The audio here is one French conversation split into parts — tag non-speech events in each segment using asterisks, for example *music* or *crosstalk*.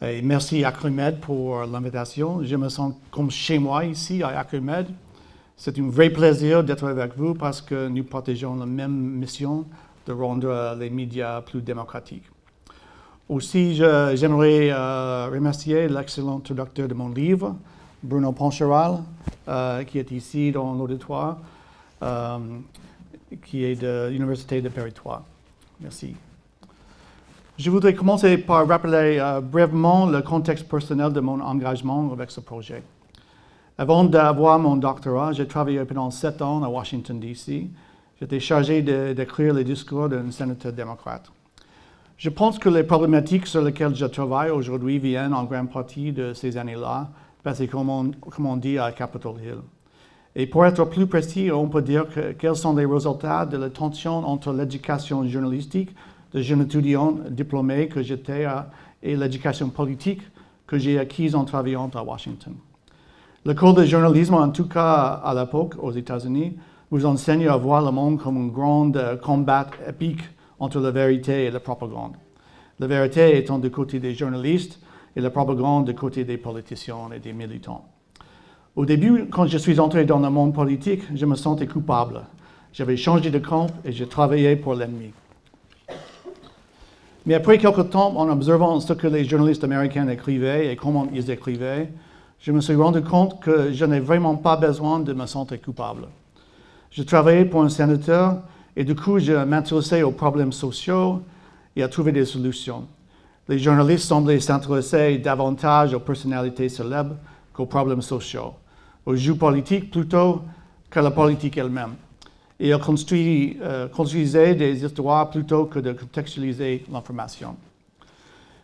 Et merci Acrimed pour l'invitation. Je me sens comme chez moi ici à Acrimed. C'est un vrai plaisir d'être avec vous parce que nous partageons la même mission de rendre les médias plus démocratiques. Aussi, j'aimerais euh, remercier l'excellent traducteur de mon livre, Bruno Poncheral, euh, qui est ici dans l'auditoire, euh, qui est de l'Université de 3. Merci. Je voudrais commencer par rappeler euh, brièvement le contexte personnel de mon engagement avec ce projet. Avant d'avoir mon doctorat, j'ai travaillé pendant sept ans à Washington, D.C. J'étais chargé d'écrire les discours d'un sénateur démocrate. Je pense que les problématiques sur lesquelles je travaille aujourd'hui viennent en grande partie de ces années-là, parce que comme on, dit à Capitol Hill. Et pour être plus précis, on peut dire que, quels sont les résultats de la tension entre l'éducation journalistique de jeunes étudiants diplômés que j'étais et l'éducation politique que j'ai acquise en travaillant à Washington. L'école de journalisme, en tout cas à l'époque aux États-Unis, vous enseigne à voir le monde comme un grand euh, combat épique entre la vérité et la propagande. La vérité étant du côté des journalistes et la propagande du côté des politiciens et des militants. Au début, quand je suis entré dans le monde politique, je me sentais coupable. J'avais changé de camp et je travaillais pour l'ennemi. Mais après quelque temps, en observant ce que les journalistes américains écrivaient et comment ils écrivaient, je me suis rendu compte que je n'ai vraiment pas besoin de me sentir coupable. Je travaillais pour un sénateur et du coup, je m'intéressais aux problèmes sociaux et à trouver des solutions. Les journalistes semblaient s'intéresser davantage aux personnalités célèbres qu'aux problèmes sociaux, aux jeux politiques plutôt qu'à la politique elle-même et elle construit, euh, construisait des histoires plutôt que de contextualiser l'information.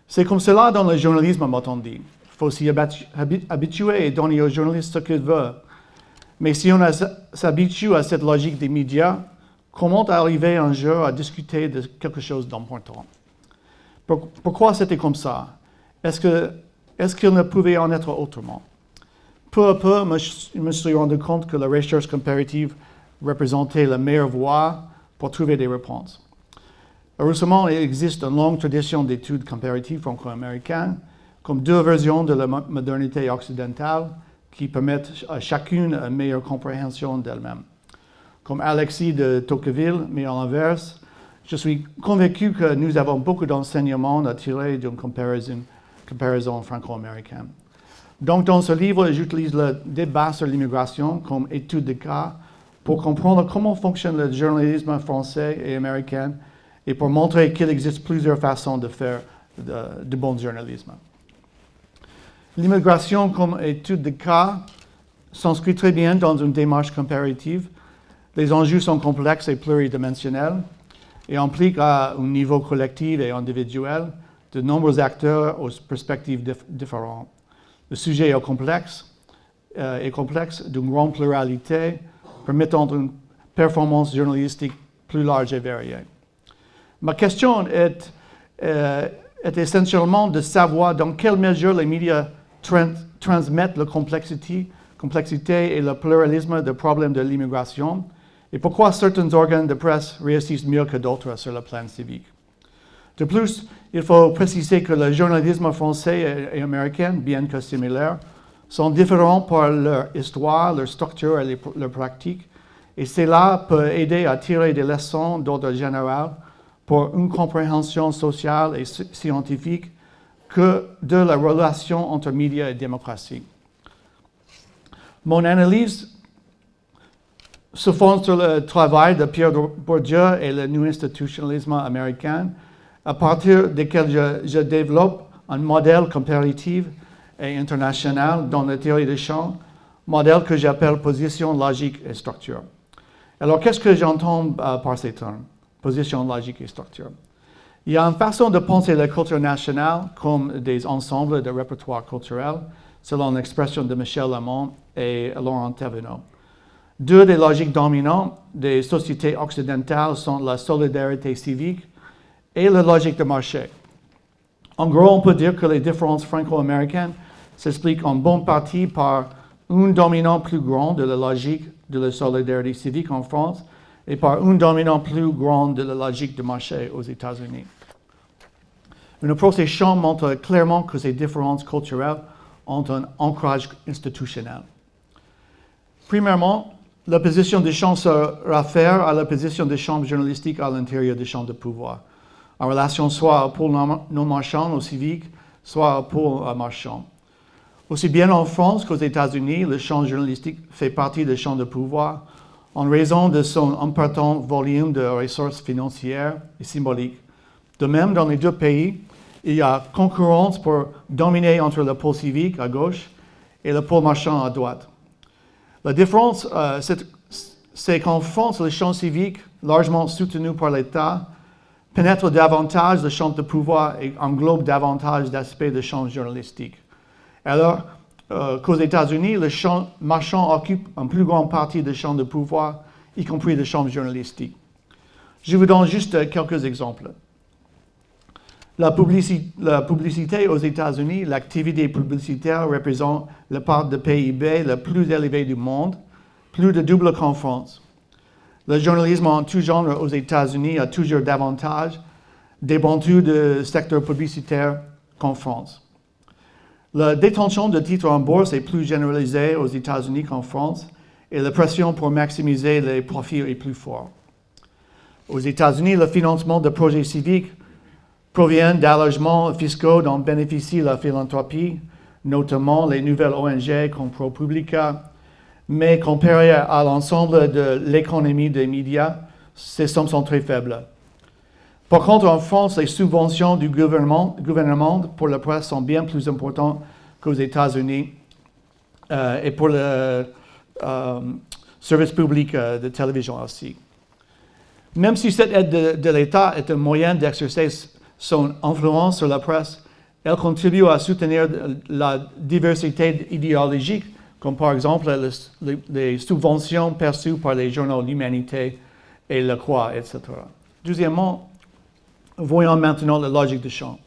C'est comme cela dans le journalisme, m'a-t-on dit. Il faut s'y habituer et donner aux journalistes ce qu'ils veulent. Mais si on s'habitue à cette logique des médias, comment arriver un jour à discuter de quelque chose d'important? Pourquoi c'était comme ça? Est-ce qu'il ne pouvait en être autrement? Peu à peu, je me suis rendu compte que la recherche comparative représenter la meilleure voie pour trouver des réponses. Heureusement, il existe une longue tradition d'études comparatives franco-américaines, comme deux versions de la modernité occidentale qui permettent à chacune une meilleure compréhension d'elle-même. Comme Alexis de Tocqueville, mais à l'inverse, je suis convaincu que nous avons beaucoup d'enseignements à tirer d'une comparaison franco-américaine. Donc, dans ce livre, j'utilise le débat sur l'immigration comme étude de cas pour comprendre comment fonctionne le journalisme français et américain et pour montrer qu'il existe plusieurs façons de faire de, bon journalisme. L'immigration comme étude de cas s'inscrit très bien dans une démarche comparative. Les enjeux sont complexes et pluridimensionnels et impliquent à un niveau collectif et individuel de nombreux acteurs aux perspectives différentes. Le sujet est complexe, euh, est complexe d'une grande pluralité permettant une performance journalistique plus large et variée. Ma question est, euh, est essentiellement de savoir dans quelle mesure les médias transmettent la complexité, complexité et le pluralisme des problèmes de l'immigration et pourquoi certains organes de presse réussissent mieux que d'autres sur le plan civique. De plus, il faut préciser que le journalisme français et américain, bien que similaire, sont différents par leur histoire, leur structure et leur pratique, et cela peut aider à tirer des leçons d'ordre général pour une compréhension sociale et scientifique que de la relation entre médias et démocratie. Mon analyse se fonde sur le travail de Pierre Bourdieu et le New Institutionalisme américain, à partir duquel je, je développe un modèle comparatif et international dans la théorie des champs, modèle que j'appelle position logique et structure. Alors, qu'est-ce que j'entends euh, par ces termes Position logique et structure? Il y a une façon de penser la culture nationale comme des ensembles de répertoires culturels, selon l'expression de Michel Lamont et Laurent Thévenot. Deux des logiques dominantes des sociétés occidentales sont la solidarité civique et la logique de marché. En gros, on peut dire que les différences franco-américaines s'expliquent en bonne partie par un dominant plus grand de la logique de la solidarité civique en France et par un dominant plus grand de la logique de marché aux États-Unis. Une approche des champs montre clairement que ces différences culturelles ont un ancrage institutionnel. Premièrement, la position des champs se réfère à la position des champs journalistiques à l'intérieur des champs de pouvoir, en relation soit au pôle non marchand, au civique, soit au pôle marchand. Aussi bien en France qu'aux États-Unis, le champ journalistique fait partie des champs de pouvoir en raison de son important volume de ressources financières et symboliques. De même, dans les deux pays, il y a concurrence pour dominer entre le pôle civique à gauche et le pôle marchand à droite. La différence, euh, c'est qu'en France, le champ civique, largement soutenu par l'État, pénètre davantage le champ de pouvoir et englobe davantage d'aspects de champ journalistique. Alors euh, qu'aux États-Unis, le champ marchand occupe une plus grande partie du champ de pouvoir, y compris le champ journalistique. Je vous donne juste quelques exemples. La publicité, aux États-Unis, l'activité publicitaire représente la part de PIB la plus élevée du monde, plus de double qu'en France. Le journalisme en tout genre aux États-Unis a toujours davantage débandu de secteur publicitaire qu'en France. La détention de titres en bourse est plus généralisée aux États-Unis qu'en France et la pression pour maximiser les profits est plus forte. Aux États-Unis, le financement de projets civiques proviennent d'allégements fiscaux dont bénéficie la philanthropie, notamment les nouvelles ONG comme ProPublica, mais comparé à l'ensemble de l'économie des médias, ces sommes sont très faibles. Par contre, en France, les subventions du gouvernement, pour la presse sont bien plus importantes qu'aux États-Unis euh, et pour le euh, service public euh, de télévision aussi. Même si cette aide de, l'État est un moyen d'exercer son influence sur la presse, elle contribue à soutenir la diversité idéologique, comme par exemple les, subventions perçues par les journaux L'Humanité et Le Croix, etc. Deuxièmement, voyons maintenant la logique de champ.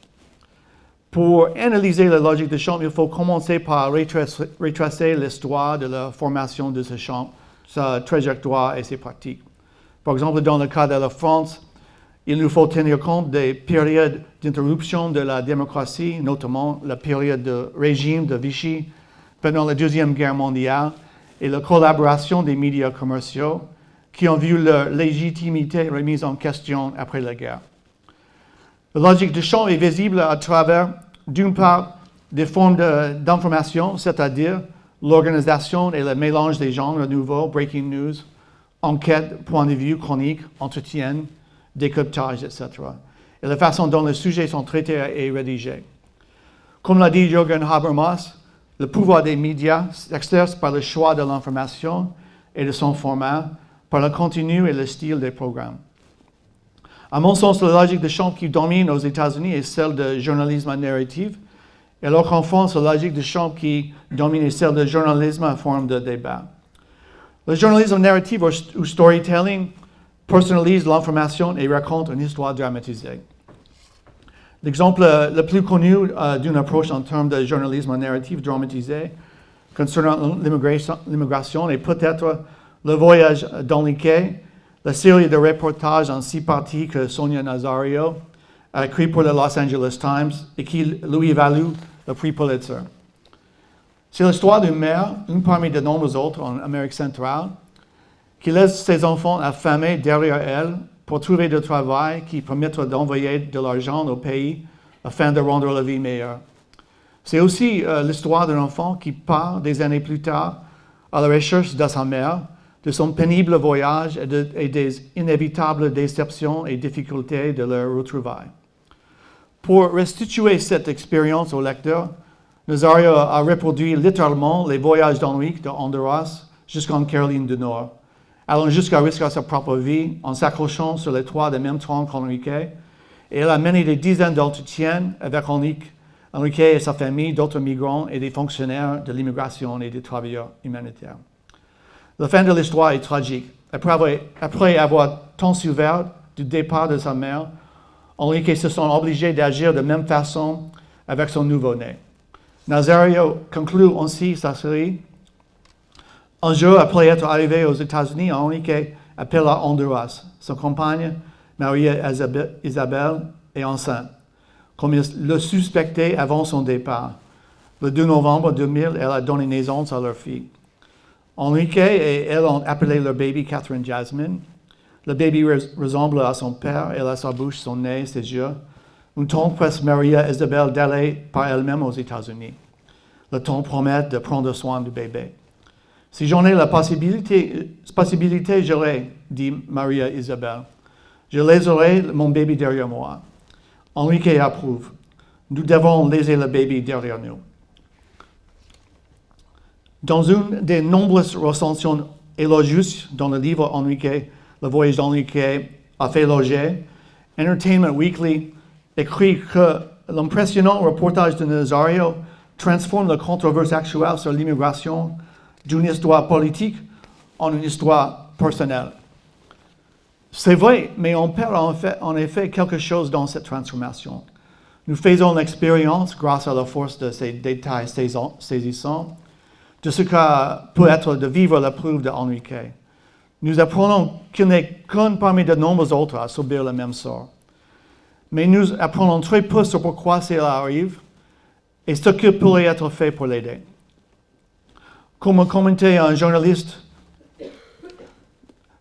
Pour analyser la logique de champ, il faut commencer par retracer l'histoire de la formation de ce champ, sa trajectoire et ses pratiques. Par exemple, dans le cas de la France, il nous faut tenir compte des périodes d'interruption de la démocratie, notamment la période de régime de Vichy pendant la Deuxième Guerre mondiale et la collaboration des médias commerciaux qui ont vu leur légitimité remise en question après la guerre. La logique du champ est visible à travers, d'une part, des formes d'information, c'est-à-dire l'organisation et le mélange des genres nouveaux, breaking news, enquête, point de vue, chronique, entretien, décryptage, etc. Et la façon dont les sujets sont traités et rédigés. Comme l'a dit Jürgen Habermas, le pouvoir des médias s'exerce par le choix de l'information et de son format, par le contenu et le style des programmes. À mon sens, la logique de champ qui domine aux États-Unis est celle de journalisme narratif, alors qu'en France, la logique de champ qui domine est celle de journalisme en forme de débat. Le journalisme narratif ou storytelling personnalise l'information et raconte une histoire dramatisée. L'exemple le plus connu euh, d'une approche en termes de journalisme narratif dramatisé concernant l'immigration est peut-être Le Voyage d'Enrique, la série de reportages en six parties que Sonia Nazario a écrit pour le Los Angeles Times et qui lui valut le prix Pulitzer. C'est l'histoire d'une mère, une parmi de nombreux autres en Amérique centrale, qui laisse ses enfants affamés derrière elle pour trouver du travail qui permettra d'envoyer de l'argent au pays afin de rendre la vie meilleure. C'est aussi euh, l'histoire d'un enfant qui part des années plus tard à la recherche de sa mère, de son pénible voyage et, des inévitables déceptions et difficultés de leur retrouvaille. Pour restituer cette expérience au lecteur, Nazario a reproduit littéralement les voyages d'Henrique de Honduras jusqu'en Caroline du Nord allant jusqu'à risquer sa propre vie en s'accrochant sur les toits de même tronc qu'Enrique. Et elle a mené des dizaines d'entretiens avec Enrique, Enrique et sa famille, d'autres migrants et des fonctionnaires de l'immigration et des travailleurs humanitaires. La fin de l'histoire est tragique. Après avoir, tant souffert du départ de sa mère, Enrique se sent obligé d'agir de même façon avec son nouveau-né. Nazario conclut ainsi sa série un jour après être arrivé aux États-Unis, Enrique appelle à Honduras. Sa compagne, Maria Isabelle, est enceinte. comme il le suspectait avant son départ. Le 2 novembre 2000, elle a donné naissance à leur fille. Enrique et elle ont appelé leur baby Catherine Jasmine. Le baby ressemble à son père, elle a sa bouche, son nez, ses yeux. Une tante presse Maria Isabelle d'aller par elle-même aux États-Unis. Le temps promet de prendre soin du bébé. Si j'en ai la possibilité, possibilité j'aurai, dit Maria Isabelle. Je laisserai mon bébé derrière moi. Enrique approuve. Nous devons laisser le bébé derrière nous. Dans une des nombreuses recensions élogieuses dans le livre Enrique, Le voyage d'Enrique a fait loger, Entertainment Weekly écrit que l'impressionnant reportage de Nazario transforme la controverse actuelle sur l'immigration d'une histoire politique en une histoire personnelle. C'est vrai, mais on perd en, effet quelque chose dans cette transformation. Nous faisons l'expérience, grâce à la force de ces détails saisissants, de ce que peut être de vivre la preuve d'Enrique. Nous apprenons qu'il n'est qu'un parmi de nombreux autres à subir le même sort. Mais nous apprenons très peu sur pourquoi cela arrive et ce qui pourrait être fait pour l'aider. Comme commentait un journaliste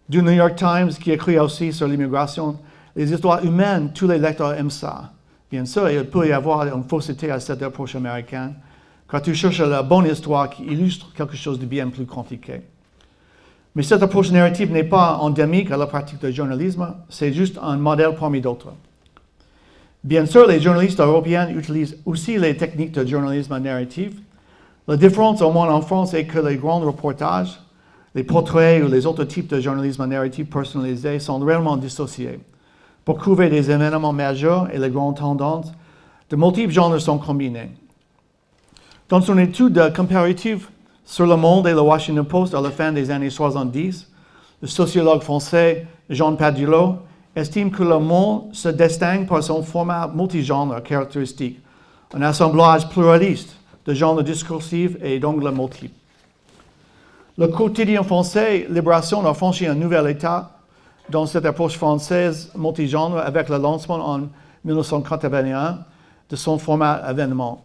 du New York Times qui écrit aussi sur l'immigration, les histoires humaines, tous les lecteurs aiment ça. Bien sûr, il peut y avoir une fausseté à cette approche américaine, quand tu cherches la bonne histoire qui illustre quelque chose de bien plus compliqué. Mais cette approche narrative n'est pas endémique à la pratique du journalisme, c'est juste un modèle parmi d'autres. Bien sûr, les journalistes européens utilisent aussi les techniques de journalisme narratif. La différence, au moins en France, est que les grands reportages, les portraits ou les autres types de journalisme narratif personnalisé sont réellement dissociés. Pour couvrir des événements majeurs et les grandes tendances, de multiples genres sont combinés. Dans son étude comparative sur le monde et le Washington Post à la fin des années 70, le sociologue français Jean Padulot estime que le monde se distingue par son format multigenre caractéristique, un assemblage pluraliste de genres discursifs et d'angles multiples. Le quotidien français Libération a franchi un nouvel état dans cette approche française multigenre avec le lancement en 1981 de son format événement.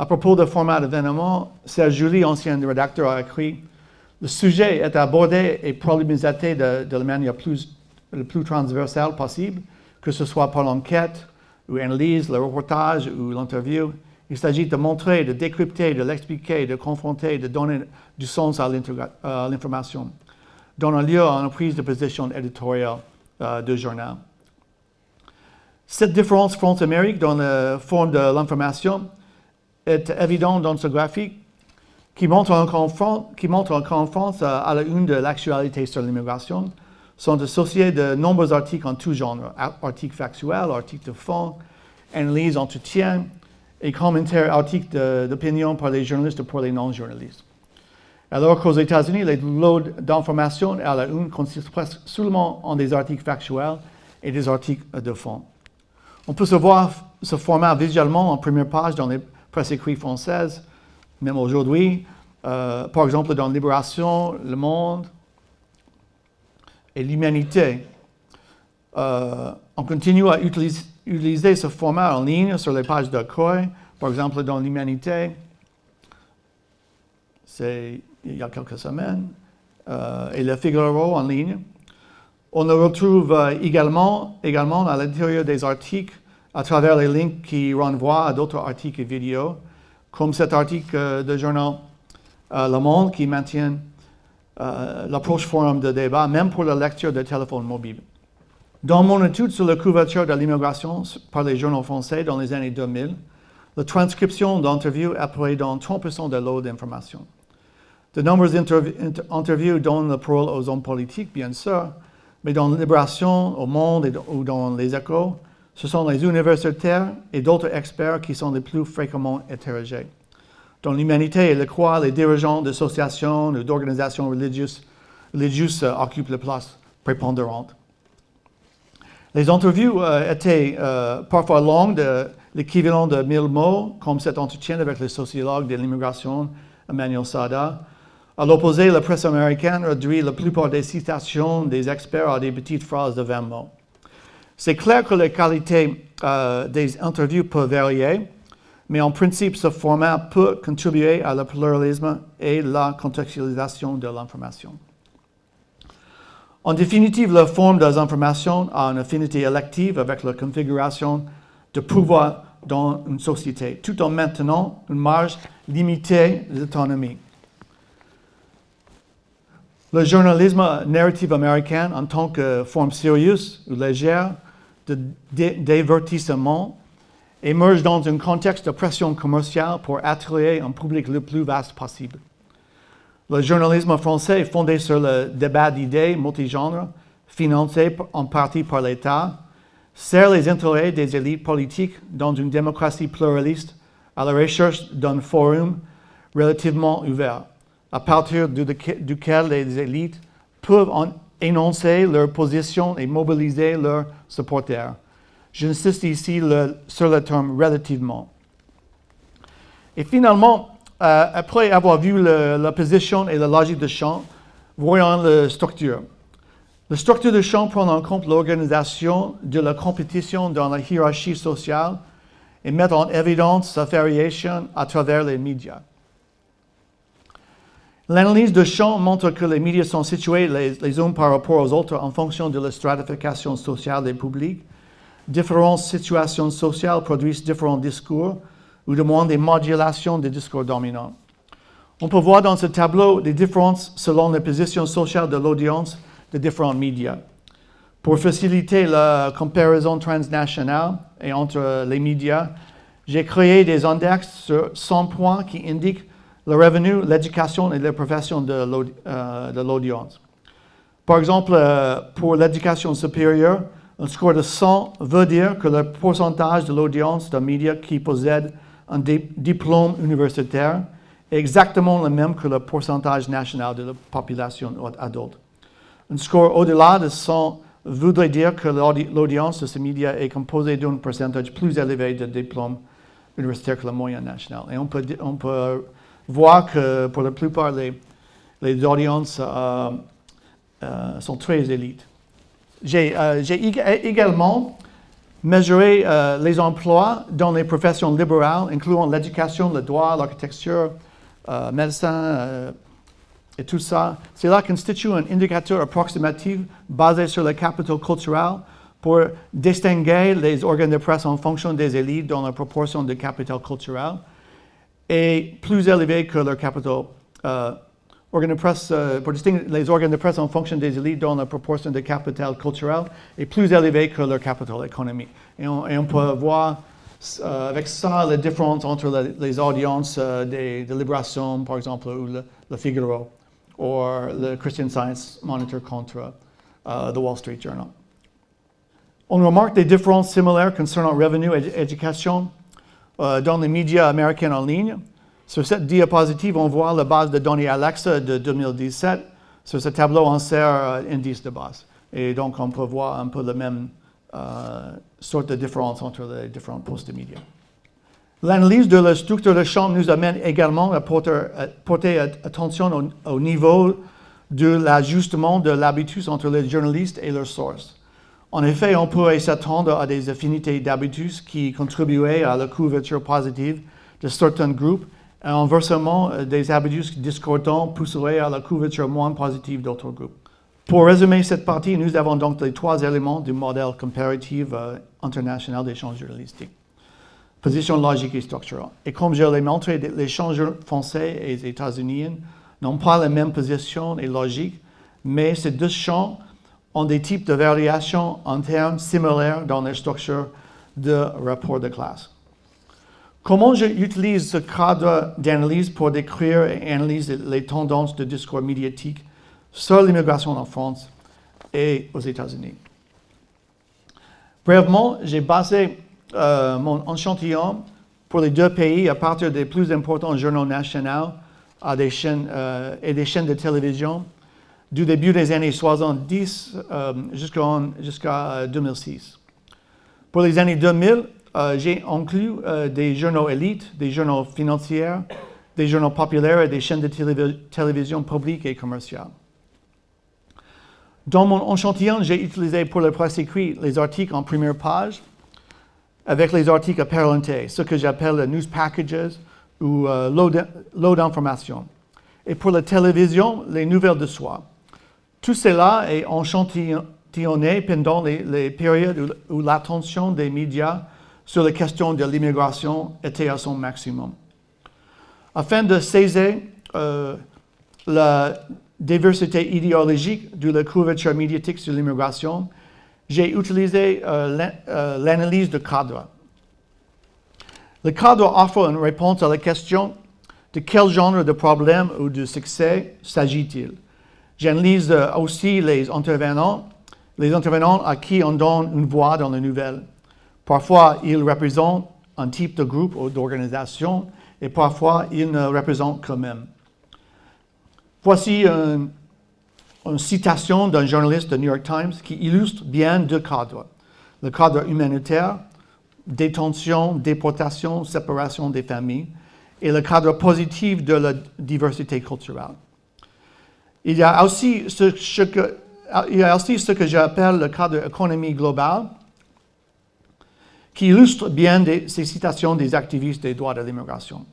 À propos de format événement, Serge Julie, ancien rédacteur, a écrit Le sujet est abordé et problématisé de, la manière plus, plus transversale possible, que ce soit par l'enquête ou l'analyse, le reportage ou l'interview. Il s'agit de montrer, de décrypter, de l'expliquer, de confronter, de donner du sens à l'information, donnant lieu à une prise de position éditoriale euh, de journal. Cette différence France-Amérique dans la forme de l'information est évident dans ce graphique qui montre encore en qui France à la une de l'actualité sur l'immigration sont associés de nombreux articles en tout genre, articles factuels, articles de fond, analyses, entretiens et commentaires, articles d'opinion par les journalistes et pour les non-journalistes. Alors qu'aux États-Unis, les loads d'informations à la une consistent presque seulement en des articles factuels et des articles de fond. On peut se voir ce format visuellement en première page dans les presse écrite française, même aujourd'hui. Euh, par exemple, dans Libération, Le Monde et l'Humanité. Euh, on continue à utiliser, ce format en ligne sur les pages de COI, par exemple dans l'Humanité. C'est il y a quelques semaines. Euh, et le Figaro en ligne. On le retrouve également, également à l'intérieur des articles à travers les links qui renvoient à d'autres articles et vidéos, comme cet article de journal euh, Le Monde qui maintient euh, l'approche forum de débat, même pour la lecture de téléphone mobile. Dans mon étude sur la couverture de l'immigration par les journaux français dans les années 2000, la transcription d'entrevues apparaît dans 30% de l'eau d'informations. De nombreuses interviews donnent la parole aux hommes politiques, bien sûr, mais dans Libération, au Monde ou dans les Échos, ce sont les universitaires et d'autres experts qui sont les plus fréquemment interrogés. Dans l'humanité et le croix, les dirigeants d'associations ou d'organisations religieuses, religieuses occupent la place prépondérante. Les interviews euh, étaient euh, parfois longues, l'équivalent de 1000 mots, comme cet entretien avec le sociologue de l'immigration, Emmanuel Sada. À l'opposé, la presse américaine réduit la plupart des citations des experts à des petites phrases de 20 mots. C'est clair que la qualité euh, des interviews peut varier, mais en principe, ce format peut contribuer à le pluralisme et la contextualisation de l'information. En définitive, la forme des informations a une affinité élective avec la configuration de pouvoir dans une société, tout en maintenant une marge limitée d'autonomie. Le journalisme narrative américain, en tant que forme sérieuse ou légère de divertissement, émerge dans un contexte de pression commerciale pour attirer un public le plus vaste possible. Le journalisme français fondé sur le débat d'idées multigenres, financé en partie par l'État, sert les intérêts des élites politiques dans une démocratie pluraliste à la recherche d'un forum relativement ouvert, à partir duquel les élites peuvent énoncer leur position et mobiliser leurs supporters. J'insiste ici sur le terme relativement. Et finalement, euh, après avoir vu la position et la logique de champ, voyons la structure. La structure de champ prend en compte l'organisation de la compétition dans la hiérarchie sociale et met en évidence sa variation à travers les médias. L'analyse de champ montre que les médias sont situés les, uns par rapport aux autres en fonction de la stratification sociale des publics. Différentes situations sociales produisent différents discours ou demandent des modulations des discours dominants. On peut voir dans ce tableau des différences selon les positions sociales de l'audience de différents médias. Pour faciliter la comparaison transnationale et entre les médias, j'ai créé des index sur 100 points qui indiquent le revenu, l'éducation et les professions euh, de l'audience. Par exemple, euh, pour l'éducation supérieure, un score de 100 veut dire que le pourcentage de l'audience d'un média qui possède un diplôme universitaire est exactement le même que le pourcentage national de la population adulte. Un score au-delà de 100 voudrait dire que l'audience de ce média est composée d'un pourcentage plus élevé de diplômes universitaires que la moyenne nationale. Et on peut voir que pour la plupart, les, les audiences euh, euh, sont très élites. J'ai euh, également mesuré les emplois dans les professions libérales, incluant l'éducation, le droit, l'architecture, médecin, et tout ça, cela constitue un indicateur approximatif basé sur le capital culturel pour distinguer les organes de presse en fonction des élites dans la proportion de capital culturel et plus élevé que leur capital. Euh, euh, pour distinguer les organes de presse en fonction des élites dans la proportion de capital culturel est plus élevé que leur capital économique. Et on, peut voir euh, avec ça la différence entre les audiences des, de Libération, par exemple, ou le Figaro ou le Christian Science Monitor contre uh, the Wall Street Journal. On remarque des différences similaires concernant revenu et éducation uh, dans les médias américains en ligne. Sur cette diapositive, on voit la base de données Alexa de 2017. Sur ce tableau, on sert uh, indice de base. Et donc, on peut voir un peu la même sorte de différence entre les différents postes de médias. L'analyse de la structure de champ nous amène également à porter, attention au, niveau de l'ajustement de l'habitus entre les journalistes et leurs sources. En effet, on pourrait s'attendre à des affinités d'habitus qui contribueraient à la couverture positive de certains groupes et inversement, des habitus discordants pousseraient à la couverture moins positive d'autres groupes. Pour résumer cette partie, nous avons donc les trois éléments du modèle comparatif euh, international d'échange journalistique position logique et structurelle. Et comme je l'ai montré, les changeurs français et états-unis n'ont pas la même position et logique, mais ces deux champs ont des types de variations internes similaires dans les structures de rapport de classe. Comment j'utilise ce cadre d'analyse pour décrire et analyser les tendances de discours médiatique sur l'immigration en France et aux États-Unis? Brièvement, j'ai basé euh, mon échantillon pour les deux pays à partir des plus importants journaux nationaux euh, et des chaînes de télévision du début des années 70 euh, jusqu'à 2006. Pour les années 2000, j'ai inclus des journaux élites, des journaux financiers, des journaux populaires et des chaînes de télévision publiques et commerciales. Dans mon échantillon, j'ai utilisé pour le presse écrit les articles en première page avec les articles parentés, ce que j'appelle les news packages ou euh, lot d'informations. Et pour la télévision, les nouvelles de soi. Tout cela est échantillonné pendant les, périodes où, l'attention des médias sur les questions de l'immigration était à son maximum. Afin de saisir euh, la diversité idéologique de la couverture médiatique sur l'immigration, j'ai utilisé euh, euh, l'analyse de cadre. Le cadre offre une réponse à la question de quel genre de problème ou de succès s'agit-il? J'analyse euh, aussi les intervenants, les intervenants à qui on donne une voix dans les nouvelles. Parfois, ils représentent un type de groupe ou d'organisation et parfois, ils ne représentent que même. Voici une, citation d'un journaliste de New York Times qui illustre bien deux cadres. Le cadre humanitaire, détention, déportation, séparation des familles, et le cadre positif de la diversité culturelle. Il y a aussi ce, que, j'appelle le cadre économie globale, qui illustre bien ces citations des activistes des droits de l'immigration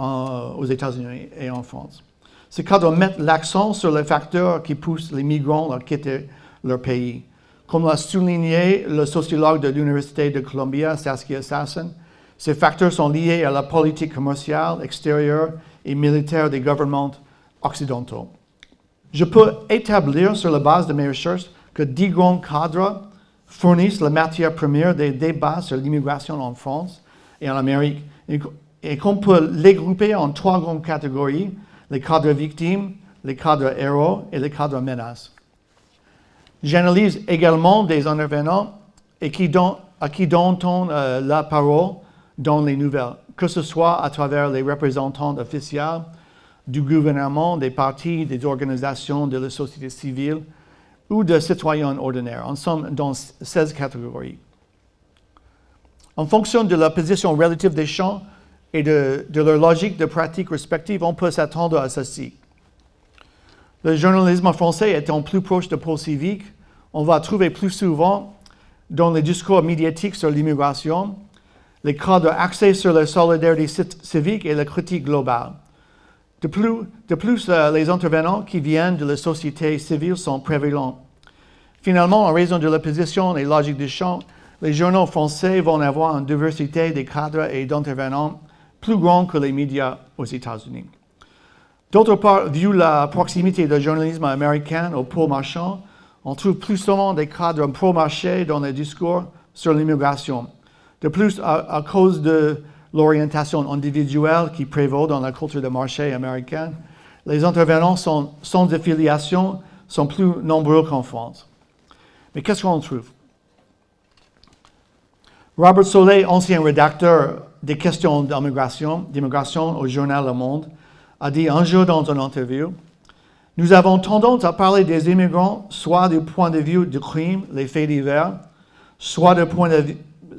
aux États-Unis et en France. Ce cadre met l'accent sur les facteurs qui poussent les migrants à quitter leur pays. Comme l'a souligné le sociologue de l'Université de Columbia, Saskia Sassen, ces facteurs sont liés à la politique commerciale, extérieure et militaire des gouvernements occidentaux. Je peux établir sur la base de mes recherches que dix grands cadres fournissent la matière première des débats sur l'immigration en France et en Amérique et qu'on peut les grouper en trois grandes catégories, les cadres victimes, les cadres héros et les cadres menaces. J'analyse également des intervenants à qui donne-t-on euh, la parole dans les nouvelles, que ce soit à travers les représentants officiels du gouvernement, des partis, des organisations de la société civile ou de citoyens ordinaires. En somme, dans 16 catégories. En fonction de la position relative des champs, et de, leur logique de pratique respective, on peut s'attendre à ceci. Le journalisme français étant plus proche de pôle civique, on va trouver plus souvent dans les discours médiatiques sur l'immigration les cadres axés sur la solidarité civique et la critique globale. De plus, de plus euh, les intervenants qui viennent de la société civile sont prévalents. Finalement, en raison de la position et logique du champ, les journaux français vont avoir une diversité de cadres et d'intervenants plus grand que les médias aux États-Unis. D'autre part, vu la proximité du journalisme américain au pôle marchand, on trouve plus souvent des cadres pro-marché dans les discours sur l'immigration. De plus, à, cause de l'orientation individuelle qui prévaut dans la culture de marché américaine, les intervenants sans affiliation sont plus nombreux qu'en France. Mais qu'est-ce qu'on trouve? Robert Solé, ancien rédacteur des questions d'immigration, au journal Le Monde, a dit un jour dans une interview, nous avons tendance à parler des immigrants soit du point de vue du crime, les faits divers, soit du point de,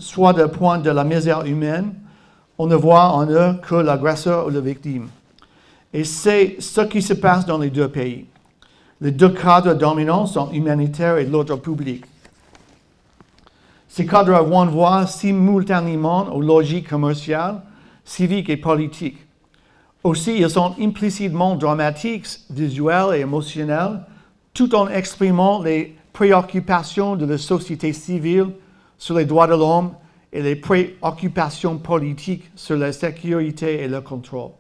soit du point de la misère humaine. On ne voit en eux que l'agresseur ou la victime. Et c'est ce qui se passe dans les deux pays. Les deux cadres dominants sont humanitaires et l'autre public. Ces cadres renvoient simultanément aux logiques commerciales, civiques et politiques. Aussi, ils sont implicitement dramatiques, visuels et émotionnels, tout en exprimant les préoccupations de la société civile sur les droits de l'homme et les préoccupations politiques sur la sécurité et le contrôle.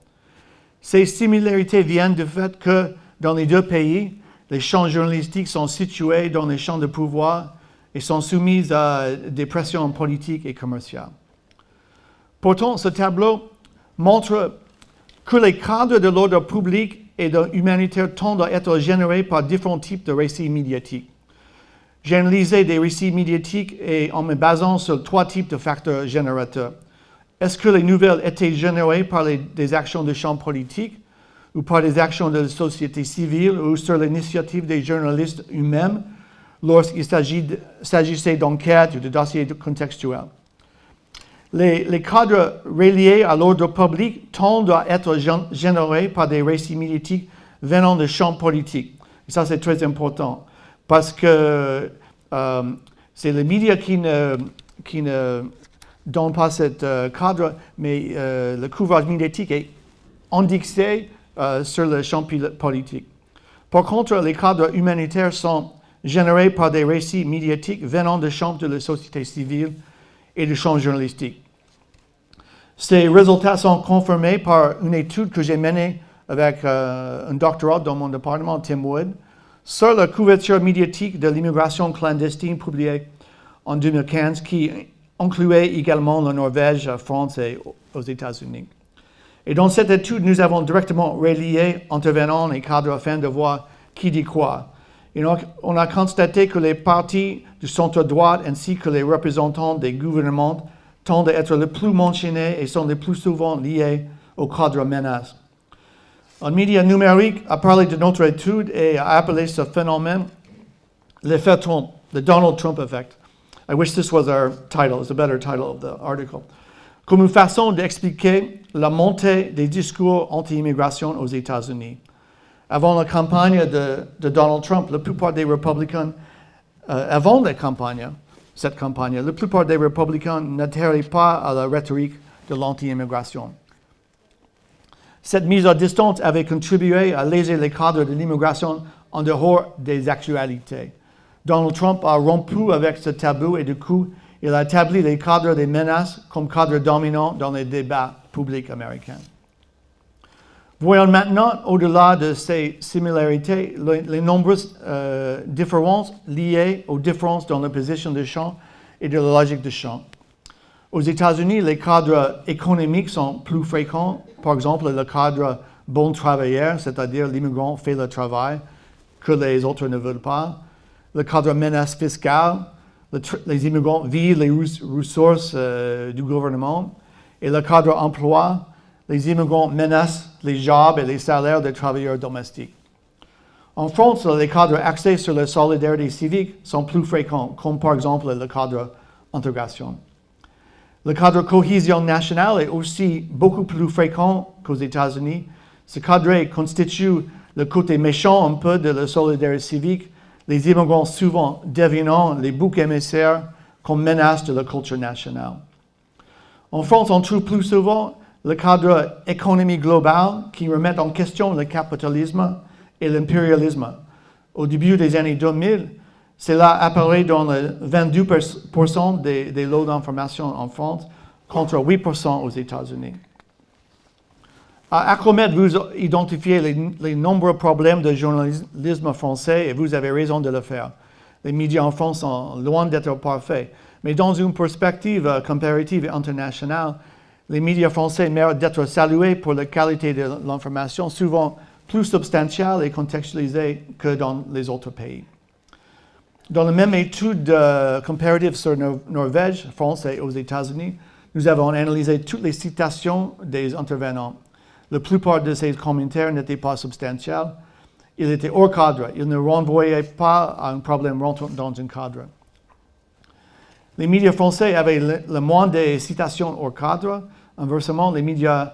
Ces similarités viennent du fait que dans les deux pays, les champs journalistiques sont situés dans les champs de pouvoir et sont soumises à des pressions politiques et commerciales. Pourtant, ce tableau montre que les cadres de l'ordre public et de l'humanitaire tendent à être générés par différents types de récits médiatiques. J'ai analysé des récits médiatiques et en me basant sur trois types de facteurs générateurs. Est-ce que les nouvelles étaient générées par des actions de champ politique ou par des actions de la société civile ou sur l'initiative des journalistes eux-mêmes lorsqu'il s'agissait d'enquêtes ou de dossiers contextuels? Les, cadres reliés à l'ordre public tendent à être générés par des récits médiatiques venant de champs politiques. Ça, c'est très important parce que euh, c'est les médias qui ne, qui ne donnent pas ce euh, cadre, mais euh, le couvrage médiatique est indexé sur le champ politique. Par contre, les cadres humanitaires sont générés par des récits médiatiques venant de champs de la société civile et du champ journalistique. Ces résultats sont confirmés par une étude que j'ai menée avec un doctorat dans mon département, Tim Wood, sur la couverture médiatique de l'immigration clandestine publiée en 2015 qui incluait également la Norvège, la France et aux États-Unis. Et dans cette étude, nous avons directement relié intervenants et cadres afin de voir qui dit quoi. Et donc, on a constaté que les partis du centre droit ainsi que les représentants des gouvernements tendent à être les plus mentionnés et sont les plus souvent liés au cadre menace. Un média numérique a parlé de notre étude et a appelé ce phénomène l'effet Trump, the Donald Trump effect. I wish this was our title, it's a better title of the article. Comme une façon d'expliquer la montée des discours anti-immigration aux États-Unis. Avant la campagne de, de, Donald Trump, la plupart des républicains, euh, avant la campagne, cette campagne, la plupart des républicains n'adhéraient pas à la rhétorique de l'anti-immigration. Cette mise à distance avait contribué à léser les cadres de l'immigration en dehors des actualités. Donald Trump a rompu avec ce tabou et du coup, il a établi les cadres des menaces comme cadre dominant dans les débats publics américains. Voyons maintenant, au-delà de ces similarités, les, nombreuses euh, différences liées aux différences dans la position de champ et de la logique de champ. Aux États-Unis, les cadres économiques sont plus fréquents. Par exemple, le cadre bon travailleur, c'est-à-dire l'immigrant fait le travail que les autres ne veulent pas. Le cadre menace fiscale, les immigrants vivent les ressources euh, du gouvernement. Et le cadre emploi, les immigrants menacent les jobs et les salaires des travailleurs domestiques. En France, les cadres axés sur la solidarité civique sont plus fréquents, comme par exemple le cadre intégration. Le cadre cohésion nationale est aussi beaucoup plus fréquent qu'aux États-Unis. Ce cadre constitue le côté méchant un peu de la solidarité civique, les immigrants souvent devenant les boucs émissaires comme menace de la culture nationale. En France, on trouve plus souvent le cadre économie globale qui remet en question le capitalisme et l'impérialisme. Au début des années 2000, cela apparaît dans le 22% des, lots d'information en France contre 8% aux États-Unis. À Acromet, vous identifiez les, nombreux problèmes de journalisme français et vous avez raison de le faire. Les médias en France sont loin d'être parfaits. Mais dans une perspective euh, comparative et internationale, les médias français méritent d'être salués pour la qualité de l'information, souvent plus substantielle et contextualisée que dans les autres pays. Dans la même étude comparative sur Norvège, France et aux États-Unis, nous avons analysé toutes les citations des intervenants. La plupart de ces commentaires n'étaient pas substantiels. Ils étaient hors cadre. Ils ne renvoyaient pas à un problème rentrant dans un cadre. Les médias français avaient le, moins de citations hors cadre. Inversement, les médias,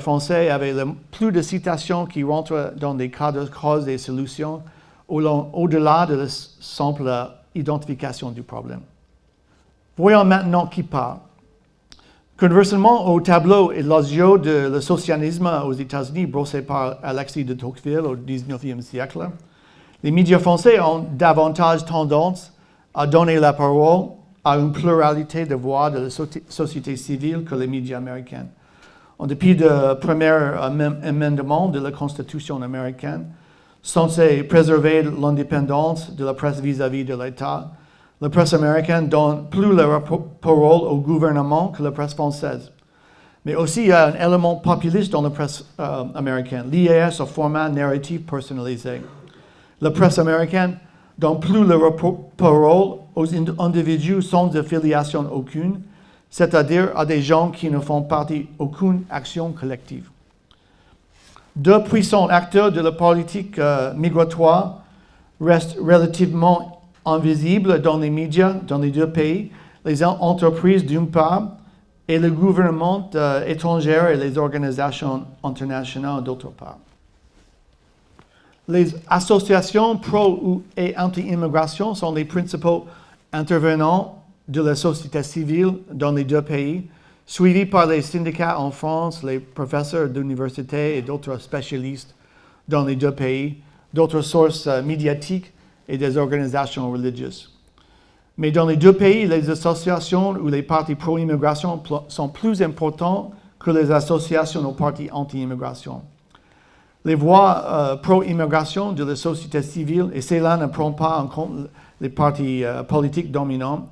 français avaient le plus de citations qui rentrent dans des cadres causes et solutions au-delà de la simple identification du problème. Voyons maintenant qui parle. Conversement au tableau élogio de le socialisme aux États-Unis brossé par Alexis de Tocqueville au XIXe siècle, les médias français ont davantage tendance à donner la parole à une pluralité de voix de la société civile que les médias américains. En dépit du premier amendement de la Constitution américaine, censé préserver l'indépendance de la presse vis-à-vis de l'État, la presse américaine donne plus la parole au gouvernement que la presse française. Mais aussi, il y a un élément populiste dans la presse euh, américaine, lié à ce format narratif personnalisé. La presse américaine donne plus la parole aux individus sans affiliation aucune, c'est-à-dire à des gens qui ne font partie d'aucune action collective. Deux puissants acteurs de la politique euh, migratoire restent relativement invisibles dans les médias dans les deux pays, les entreprises d'une part et le gouvernement euh, étranger et les organisations internationales d'autre part. Les associations pro et anti-immigration sont les principaux intervenants de la société civile dans les deux pays, suivis par les syndicats en France, les professeurs d'université et d'autres spécialistes dans les deux pays, d'autres sources euh, médiatiques et des organisations religieuses. Mais dans les deux pays, les associations ou les partis pro-immigration sont plus importants que les associations aux partis anti-immigration. Les voix euh, pro-immigration de la société civile, et cela ne prend pas en compte les partis euh, politiques dominants,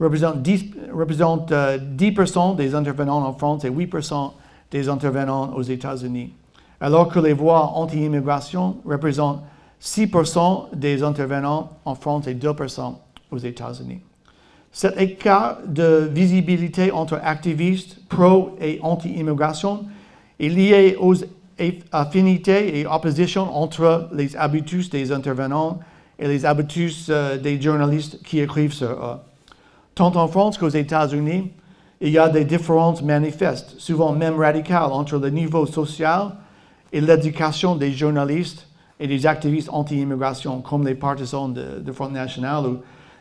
représentent 10, représentent, euh, 10% des intervenants en France et 8% des intervenants aux États-Unis, alors que les voix anti-immigration représentent 6% des intervenants en France et 2% aux États-Unis. Cet écart de visibilité entre activistes pro et anti-immigration est lié aux affinités et oppositions entre les habitus des intervenants et les habitus euh, des journalistes qui écrivent sur eux. Tant en France qu'aux États-Unis, il y a des différences manifestes, souvent même radicales, entre le niveau social et l'éducation des journalistes et des activistes anti-immigration, comme les partisans de, Front National ou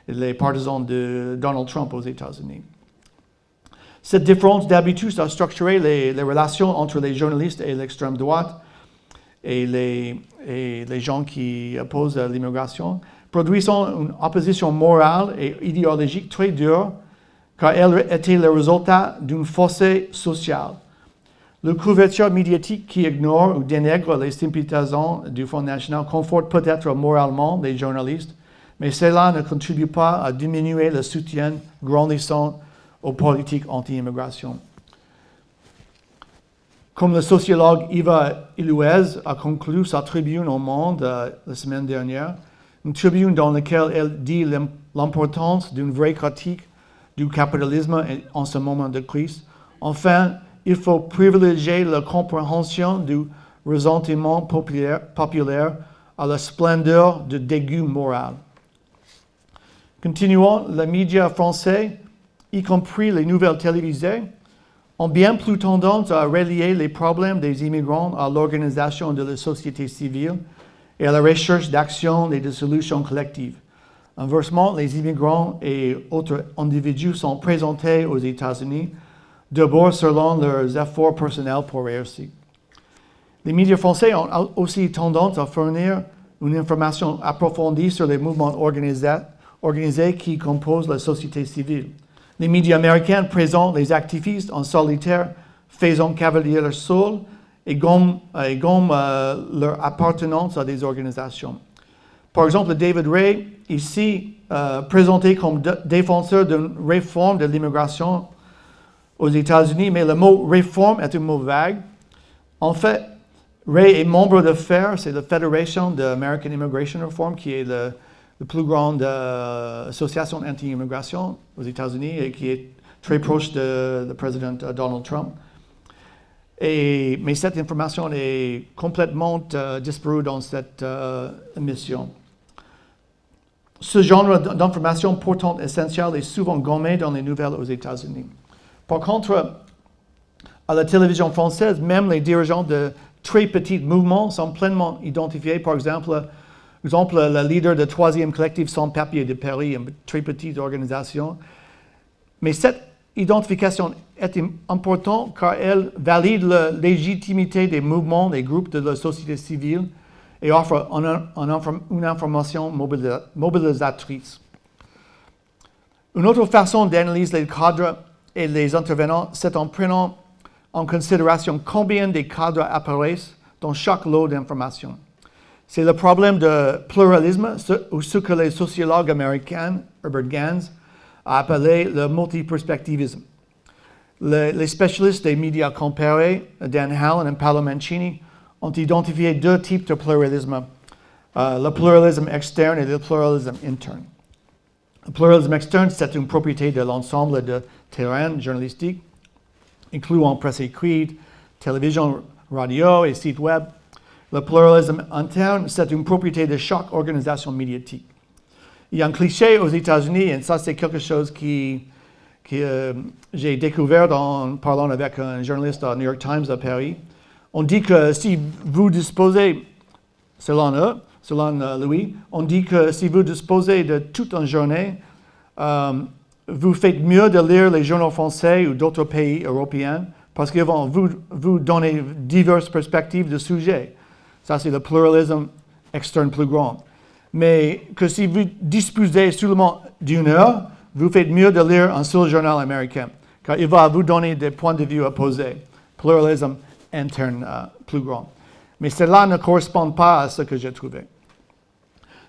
les partisans de Donald Trump aux États-Unis. Cette différence d'habitude a structuré les, relations entre les journalistes et l'extrême droite et les, et les gens qui opposent l'immigration, produisant une opposition morale et idéologique très dure, car elle était le résultat d'une fossé sociale. Le couverture médiatique qui ignore ou dénigre les sympathisants du Front National conforte peut-être moralement les journalistes, mais cela ne contribue pas à diminuer le soutien grandissant aux politiques anti-immigration. Comme le sociologue Yves Ilouez a conclu sa tribune au Monde euh, la semaine dernière, une tribune dans laquelle elle dit l'im- l'importance d'une vraie critique du capitalisme en ce moment de crise. Enfin, il faut privilégier la compréhension du ressentiment populaire, à la splendeur du dégoût moral. Continuons, les médias français, y compris les nouvelles télévisées, ont bien plus tendance à relier les problèmes des immigrants à l'organisation de la société civile et à la recherche d'actions et de solutions collectives. Inversement, les immigrants et autres individus sont présentés aux États-Unis d'abord selon leurs efforts personnels pour réussir. Les médias français ont au- aussi tendance à fournir une information approfondie sur les mouvements organisés, organisés qui composent la société civile. Les médias américains présentent les activistes en solitaire, faisant cavalier sol et gomment, euh, leur appartenance à des organisations. Par exemple, David Ray, ici euh, présenté comme défenseur d'une réforme de l'immigration aux États-Unis, mais le mot réforme est un mot vague. En fait, Ray est membre de FAIR, c'est la Federation de American Immigration Reform, qui est la plus grande euh, association anti-immigration aux États-Unis et qui est très proche du président Donald Trump. Mais cette information est complètement euh, disparue dans cette euh, émission. Ce genre d'information pourtant essentielle est souvent gommé dans les nouvelles aux États-Unis. Par contre, à la télévision française, même les dirigeants de très petits mouvements sont pleinement identifiés. Par exemple, exemple le leader du troisième collectif sans papier de Paris, une très petite organisation. Mais cette identification est im- importante car elle valide la légitimité des mouvements, des groupes de la société civile et offre une information mobilisa- mobilisatrice. Une autre façon d'analyser les cadres et les intervenants, c'est en prenant en considération combien de cadres apparaissent dans chaque lot d'informations. C'est le problème de pluralisme, ou ce que les sociologues américains, Herbert Gans, a appelé le multiperspectivisme. Le- les spécialistes des médias comparés, Dan Hallen et Paolo Mancini, ont identifié deux types de pluralisme, euh, le pluralisme externe et le pluralisme interne. Le pluralisme externe, c'est une propriété de l'ensemble de terrains journalistiques, incluant presse écrite, télévision, radio et site web. Le pluralisme interne, c'est une propriété de chaque organisation médiatique. Il y a un cliché aux États-Unis, et ça c'est quelque chose qui, que euh, j'ai découvert en parlant avec un journaliste au New York Times à Paris. On dit que si vous disposez selon eux, selon euh, Louis, on dit que si vous disposez de toute une journée, euh, vous faites mieux de lire les journaux français ou d'autres pays européens parce qu'ils vont vous, vous donner diverses perspectives de sujets. Ça, c'est le pluralisme externe plus grand. Mais que si vous disposez seulement d'une heure, vous faites mieux de lire un seul journal américain, car il va vous donner des points de vue opposés. Pluralisme interne euh, plus grand. Mais cela ne correspond pas à ce que j'ai trouvé.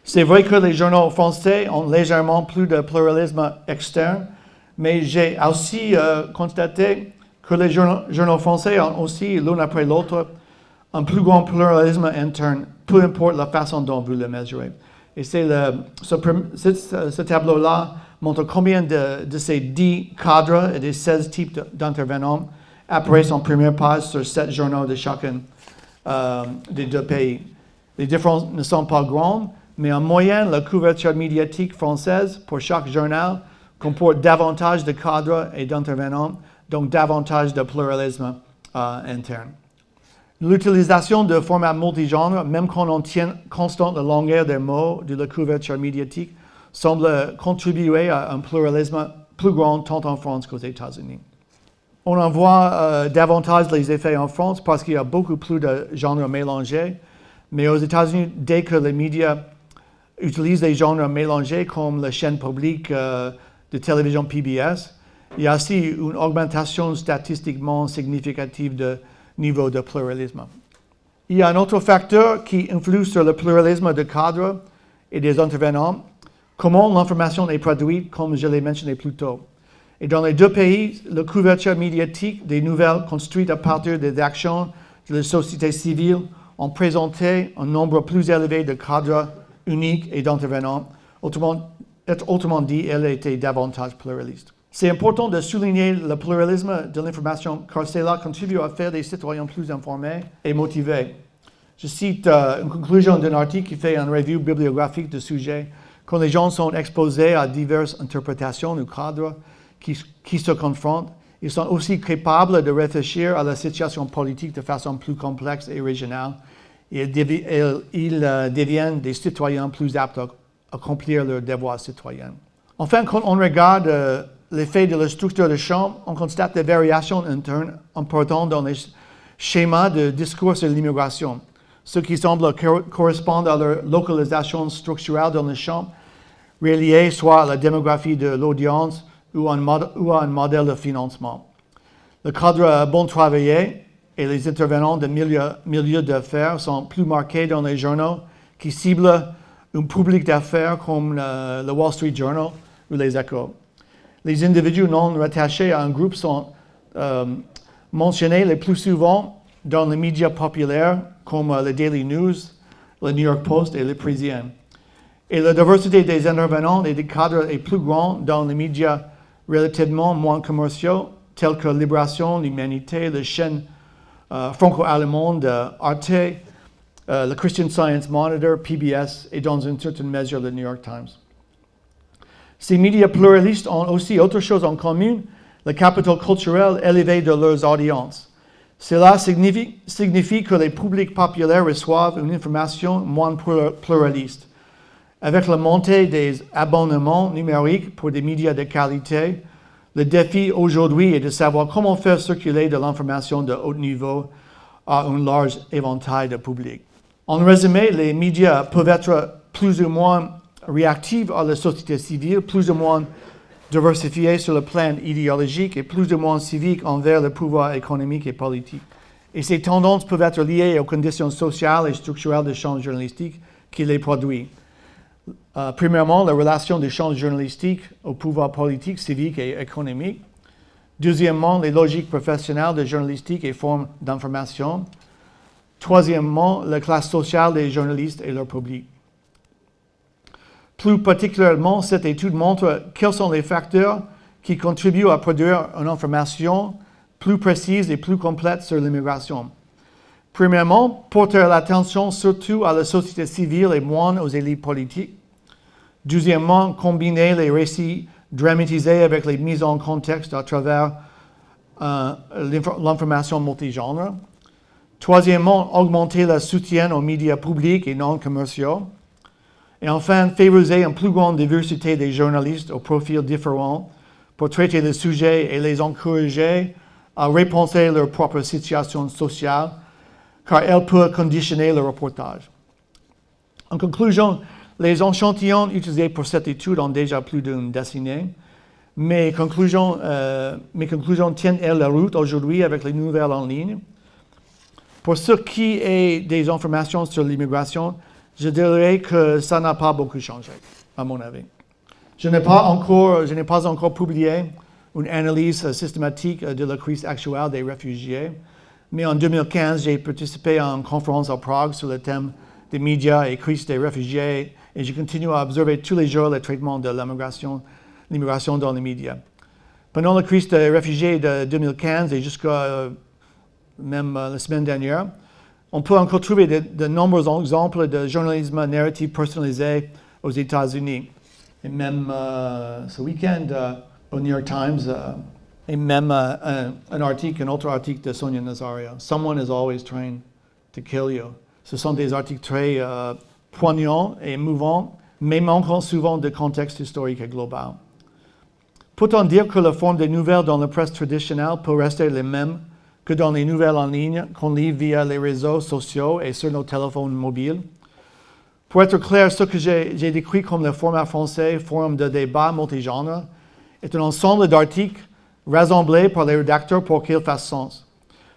C'est vrai que les journaux français ont légèrement plus de pluralisme externe, mais j'ai aussi euh, constaté que les journaux, français ont aussi, l'un après l'autre, un plus grand pluralisme interne, peu importe la façon dont vous le mesurez. Et c'est ce, ce, tableau-là montre combien de, ces 10 cadres et des 16 types d'intervenants apparaissent en première page sur 7 journaux de chacun euh, des deux pays. Les différences ne sont pas grandes, mais en moyenne, la couverture médiatique française pour chaque journal comporte davantage de cadres et d'intervenants, donc davantage de pluralisme euh, interne. L'utilisation de formats multigenres, même quand on tient constante la longueur des mots de la couverture médiatique, semble contribuer à un pluralisme plus grand tant en France qu'aux États-Unis. On en voit euh, davantage les effets en France parce qu'il y a beaucoup plus de genres mélangés, mais aux États-Unis, dès que les médias utilisent des genres mélangés comme la chaîne publique euh, de télévision PBS, il y a aussi une augmentation statistiquement significative de niveau de pluralisme. Il y a un autre facteur qui influe sur le pluralisme de cadres et des intervenants, comment l'information est produite, comme je l'ai mentionné plus tôt. Et dans les deux pays, la couverture médiatique des nouvelles construites à partir des actions de la société civile ont présenté un nombre plus élevé de cadres uniques et d'intervenants. Autrement, dit, elle était davantage pluraliste. C'est important de souligner le pluralisme de l'information car cela contribue à faire des citoyens plus informés et motivés. Je cite euh, une conclusion d'un article qui fait une revue bibliographique du sujet. Quand les gens sont exposés à diverses interprétations du cadre qui, se confrontent, ils sont aussi capables de réfléchir à la situation politique de façon plus complexe et régionale ils, euh, deviennent des citoyens plus aptes à accomplir leurs devoirs citoyens. Enfin, quand on regarde euh, l'effet de la structure de champ, on constate des variations internes importantes dans les schémas de discours sur l'immigration, ce qui semble correspondre à leur localisation structurelle dans le champ, relié soit à la démographie de l'audience ou, à un modèle de financement. Le cadre bon travaillé et les intervenants de milieux milieu d'affaires sont plus marqués dans les journaux qui ciblent un public d'affaires comme le Wall Street Journal ou les Échos les individus non rattachés à un groupe sont euh, mentionnés le plus souvent dans les médias populaires comme le Daily News, le New York Post et le Parisien. Et la diversité des intervenants et des cadres est plus grande dans les médias relativement moins commerciaux, tels que Libération, l'Humanité, la chaîne euh, franco-allemande Arte, euh, le Christian Science Monitor, PBS et dans une certaine mesure le New York Times. Ces médias pluralistes ont aussi autre chose en commun, le capital culturel élevé de leurs audiences. Cela signifie, que les publics populaires reçoivent une information moins pluraliste. Avec la montée des abonnements numériques pour des médias de qualité, le défi aujourd'hui est de savoir comment faire circuler de l'information de haut niveau à un large éventail de publics. En résumé, les médias peuvent être plus ou moins réactive à la société civile, plus ou moins diversifiée sur le plan idéologique et plus ou moins civique envers le pouvoir économique et politique. Et ces tendances peuvent être liées aux conditions sociales et structurelles du champ journalistique qui les produit. Euh, premièrement, la relation du champ journalistique au pouvoir politique, civique et économique. Deuxièmement, les logiques professionnelles de journalistique et formes d'information. Troisièmement, la classe sociale des journalistes et leur public. Plus particulièrement, cette étude montre quels sont les facteurs qui contribuent à produire une information plus précise et plus complète sur l'immigration. Premièrement, porter l'attention surtout à la société civile et moins aux élites politiques. Deuxièmement, combiner les récits dramatisés avec les mises en contexte à travers euh, l'information multigenre. Troisièmement, augmenter le soutien aux médias publics et non commerciaux. Et enfin, favoriser une plus grande diversité des journalistes aux profils différents pour traiter le sujet et les encourager à repenser leur propre situation sociale, car elle peut conditionner le reportage. En conclusion, les échantillons utilisés pour cette étude ont déjà plus d'une décennie. Mes conclusions, euh, mes conclusions tiennent elles la route aujourd'hui avec les nouvelles en ligne. Pour ce qui est des informations sur l'immigration, je dirais que ça n'a pas beaucoup changé, à mon avis. Je n'ai pas encore, pas encore publié une analyse systématique de la crise actuelle des réfugiés, mais en 2015, j'ai participé à une conférence à Prague sur le thème des médias et crise des réfugiés et je continue à observer tous les jours le traitement de l'immigration, l'immigration dans les médias. Pendant la crise des réfugiés de 2015 et jusqu'à euh, même euh, la semaine dernière, on peut encore trouver de, nombreux exemples de journalisme narratif personnalisé aux États-Unis. Et même euh, ce week-end, au New York Times, et même un, article, un autre article de Sonia Nazaria, Someone is always trying to kill you. Ce sont des articles très euh, poignants et émouvants, mais manquant souvent de contexte historique et global. Peut-on dire que la forme des nouvelles dans la presse traditionnelle peut rester la même que dans les nouvelles en ligne qu'on lit via les réseaux sociaux et sur nos téléphones mobiles? Pour être clair, ce que j'ai décrit comme le format français, forum de débat multigenre, est un ensemble d'articles rassemblés par les rédacteurs pour qu'ils fassent sens.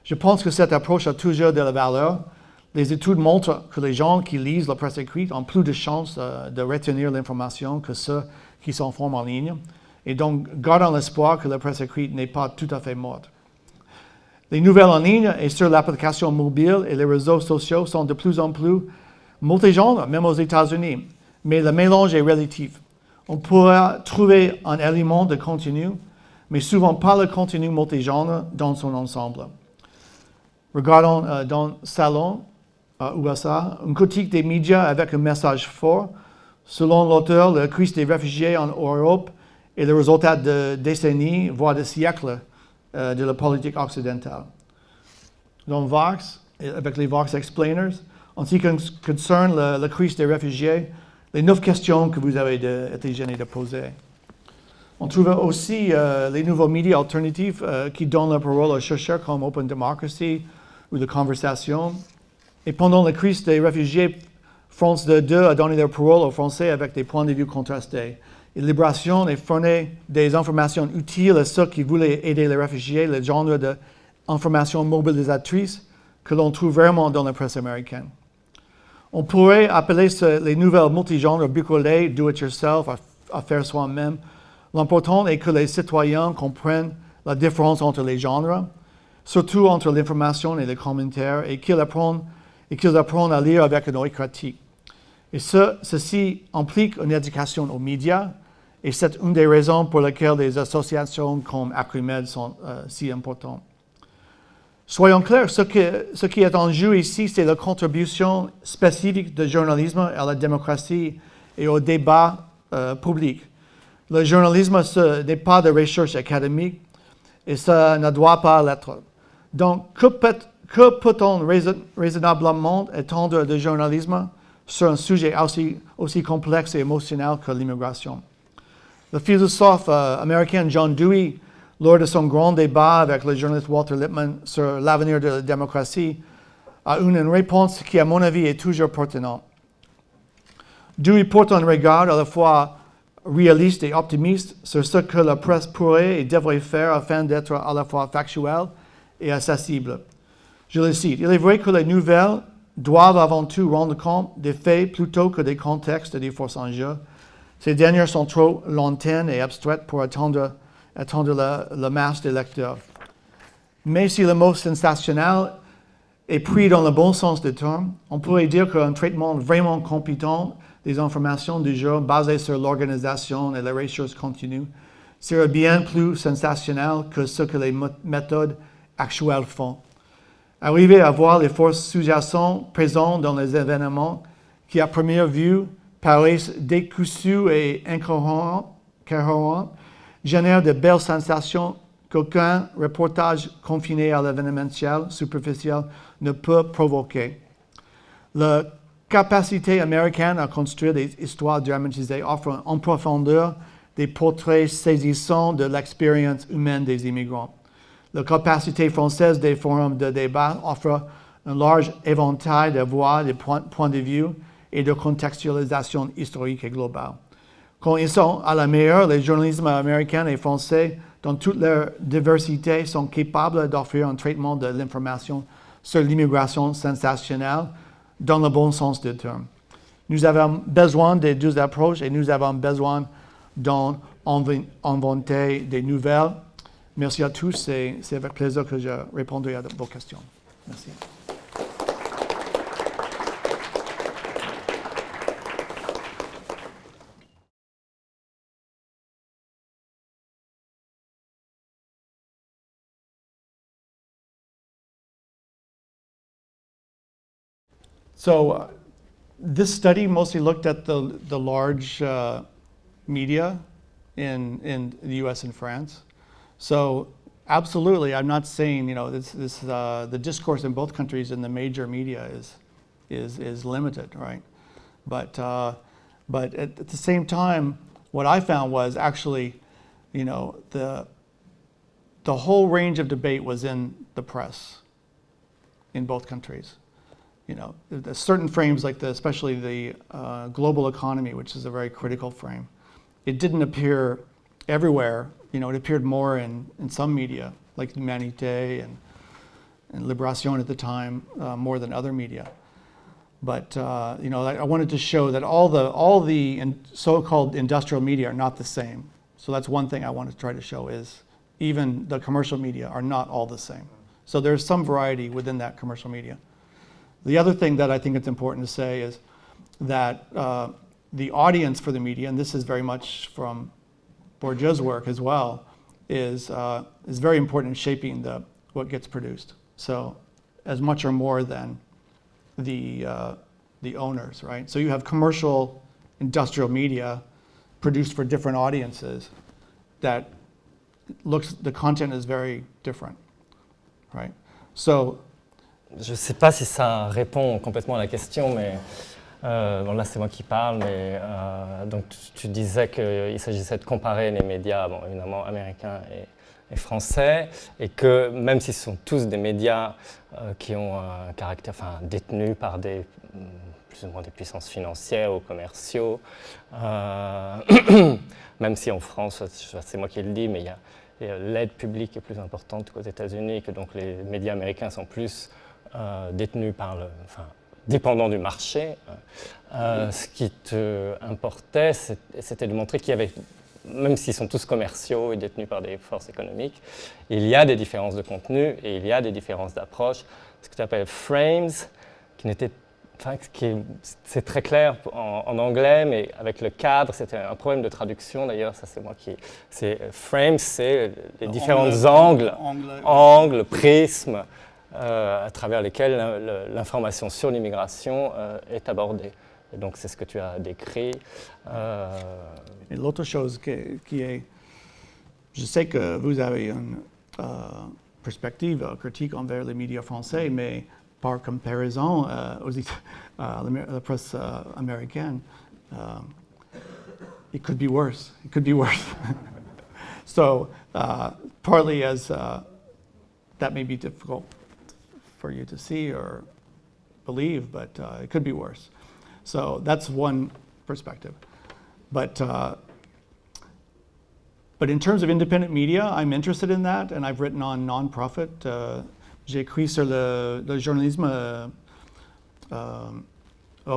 Je pense que cette approche a toujours de la valeur, les études montrent que les gens qui lisent la presse écrite ont plus de chances euh, de retenir l'information que ceux qui s'informent en ligne. Et donc, gardons l'espoir que la presse écrite n'est pas tout à fait morte. Les nouvelles en ligne et sur l'application mobile et les réseaux sociaux sont de plus en plus multigenres, même aux États-Unis. Mais le mélange est relatif. On pourra trouver un élément de contenu, mais souvent pas le contenu multigenre dans son ensemble. Regardons euh, dans Salon, à USA, une critique des médias avec un message fort. Selon l'auteur, la crise des réfugiés en Europe est le résultat de décennies, voire de siècles, euh, de la politique occidentale. Dans Vox, avec les Vox Explainers, en ce qui concerne la, crise des réfugiés, les neuf questions que vous avez été gêné de poser. On trouve aussi euh, les nouveaux médias alternatifs euh, qui donnent la parole aux chercheurs comme Open Democracy ou de Conversation, et pendant la crise des réfugiés, France 2 a donné leur parole aux Français avec des points de vue contrastés. Et Libération a fourni des informations utiles à ceux qui voulaient aider les réfugiés, le genre d'informations mobilisatrices que l'on trouve vraiment dans la presse américaine. On pourrait appeler les nouvelles multigenres bricolées, do-it-yourself, à, faire soi-même. L'important est que les citoyens comprennent la différence entre les genres, surtout entre l'information et les commentaires, et qu'ils apprennent et qu'ils apprennent à lire avec un œil critique. Et ceci implique une éducation aux médias, et c'est une des raisons pour lesquelles des associations comme Acrimed sont euh, si importantes. Soyons clairs, ce, qui est en jeu ici, c'est la contribution spécifique du journalisme à la démocratie et au débat euh, public. Le journalisme n'est pas de recherche académique et ça ne doit pas l'être. Donc, que peut que peut-on raisonnablement étendre le journalisme sur un sujet aussi, complexe et émotionnel que l'immigration? Le philosophe euh, américain John Dewey, lors de son grand débat avec le journaliste Walter Lippmann sur l'avenir de la démocratie, a une réponse qui, à mon avis, est toujours pertinente. Dewey porte un regard à la fois réaliste et optimiste sur ce que la presse pourrait et devrait faire afin d'être à la fois factuelle et accessible. Je le cite, il est vrai que les nouvelles doivent avant tout rendre compte des faits plutôt que des contextes et des forces en jeu. Ces dernières sont trop lointaines et abstraites pour attendre, attendre la, masse des lecteurs. Mais si le mot sensationnel est pris dans le bon sens du terme, on pourrait dire qu'un traitement vraiment compétent des informations du jour basé sur l'organisation et la recherche continue serait bien plus sensationnel que ce que les méthodes actuelles font. Arriver à voir les forces sous-jacentes présentes dans les événements qui, à première vue, paraissent décousus et incohérents, génère de belles sensations qu'aucun reportage confiné à l'événementiel superficiel ne peut provoquer. La capacité américaine à construire des histoires dramatisées offre en profondeur des portraits saisissants de l'expérience humaine des immigrants. La capacité française des forums de débat offre un large éventail de voix, de points de vue et de contextualisation historique et globale. Quand ils sont à la meilleure, les journalismes américains et français, dans toute leur diversité, sont capables d'offrir un traitement de l'information sur l'immigration sensationnelle dans le bon sens du terme. Nous avons besoin des deux approches et nous avons besoin d'inventer des nouvelles. Merci à tous et c'est avec plaisir que je répondrai à vos questions. Merci. So uh, this study mostly looked at the, the large uh, media in, in the US and France. So absolutely, I'm not saying, you know, this, this, uh, the discourse in both countries in the major media is, is, is limited, right? But, uh, but at, at the same time, what I found was actually, you know, the, the whole range of debate was in the press in both countries you know, certain frames like the, especially the uh, global economy, which is a very critical frame. It didn't appear everywhere. You know, it appeared more in, in some media, like Humanité and, and Liberation at the time, uh, more than other media. But, uh, you know, I, I wanted to show that all the, all the in so-called industrial media are not the same. So that's one thing I want to try to show is even the commercial media are not all the same. So there's some variety within that commercial media. The other thing that I think it's important to say is that uh, the audience for the media, and this is very much from Bourdieu's work as well, is, uh, is very important in shaping the, what gets produced. So as much or more than the, uh, the owners, right? So you have commercial industrial media produced for different audiences that looks, the content is very different, right? So Je ne sais pas si ça répond complètement à la question, mais euh, là c'est moi qui parle, mais euh, donc tu, disais qu'il s'agissait de comparer les médias, bon, évidemment américains et, français, et que même s'ils sont tous des médias euh, qui ont un caractère, enfin détenus par des plus ou moins des puissances financières ou commerciaux, *coughs* même si en France, c'est moi qui le dis, mais l'aide publique est plus importante qu'aux États-Unis, que donc les médias américains sont plus euh, détenu par le, enfin, dépendant du marché. Euh, ce qui te importait, c'était de montrer qu'il y avait, même s'ils sont tous commerciaux et détenus par des forces économiques, il y a des différences de contenu et il y a des différences d'approche. Ce que tu appelles frames, qui n'était Enfin, c'est très clair en, anglais, mais avec le cadre, c'était un problème de traduction d'ailleurs, ça c'est moi qui... C'est frames, c'est les différents angles, angles, prismes, euh, à travers lesquels l'information sur l'immigration euh, est abordée. Donc c'est ce que tu as décrit. Euh... L'autre chose qui, est, je sais que vous avez une euh, perspective critique envers les médias français, mais par comparaison aux, la presse américaine, it could be worse. It could be worse. *laughs* so uh, partly as uh, that may be difficult for you to see or believe, but uh, it could be worse. So that's one perspective. But, uh, but in terms of independent media, I'm interested in that, and I've written on non-profit. Uh, J'ai écrit sur le, le journalisme à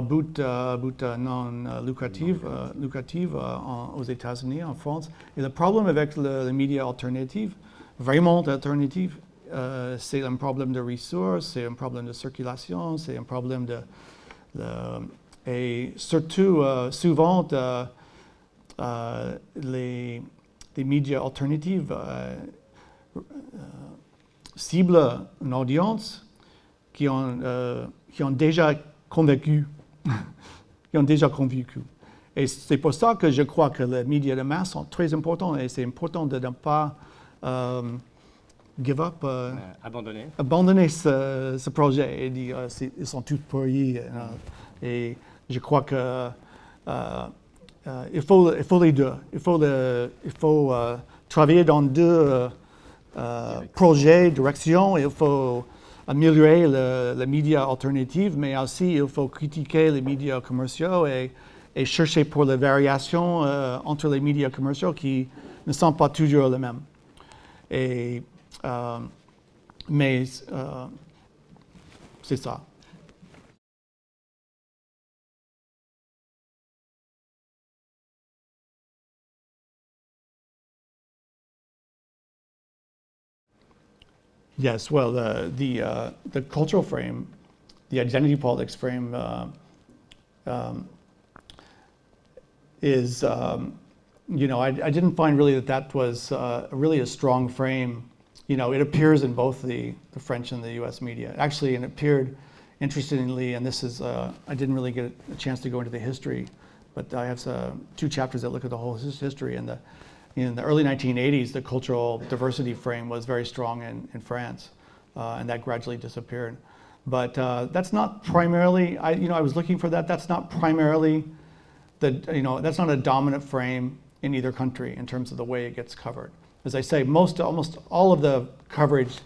but, uh, but uh, non uh, lucratif, lucratif en, aux États-Unis, en France. Et le problème avec le, les médias alternatifs, vraiment alternatifs, euh, c'est un problème de ressources, c'est un problème de circulation, c'est un problème de, et surtout euh, souvent euh, les, les, médias alternatifs ciblent une audience qui ont, qui ont déjà convaincu, *laughs* qui ont déjà convaincu. Et c'est pour ça que je crois que les médias de masse sont très importants et c'est important de ne pas give up, euh, abandonné. abandonner ce, ce projet et dire euh, ils sont tous pourris. et je crois que euh, euh, il, faut, il faut les deux. Il faut, le- il faut travailler dans deux projets, directions. Il faut améliorer le, le média alternatif, mais aussi il faut critiquer les médias commerciaux et, et chercher pour les variations entre les médias commerciaux qui ne sont pas toujours les mêmes. Et, euh, c'est. Yes, well, the the uh, the cultural frame, the identity politics frame, uh, um, is um, you know I, I didn't find really that that was uh, really a strong frame. You know, it appears in both the the French and the U.S. media. Actually, and it appeared interestingly, and this is uh, I didn't really get a chance to go into the history, but I have uh, two chapters that look at the whole his- history and the in the early 1980s, the cultural diversity frame was very strong in, in France, uh, and that gradually disappeared. But uh, that's not primarily, I, you know, I was looking for that. That's not primarily the, you know, that's not a dominant frame in either country in terms of the way it gets covered. As I say, most, almost all of the coverage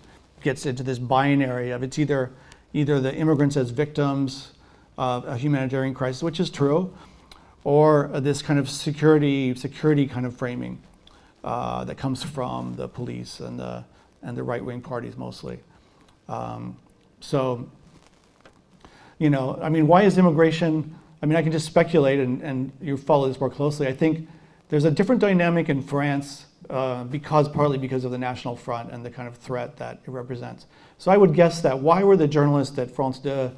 gets into this binary of it's either, either the immigrants as victims of a humanitarian crisis, which is true, or this kind of security, security kind of framing uh, that comes from the police and the, and the right-wing parties mostly. Um, so, you know, I mean, why is immigration? I mean, I can just speculate, and, and you follow this more closely. I think there's a different dynamic in France uh, because partly because of the National Front and the kind of threat that it represents. So I would guess that why were the journalists at France 2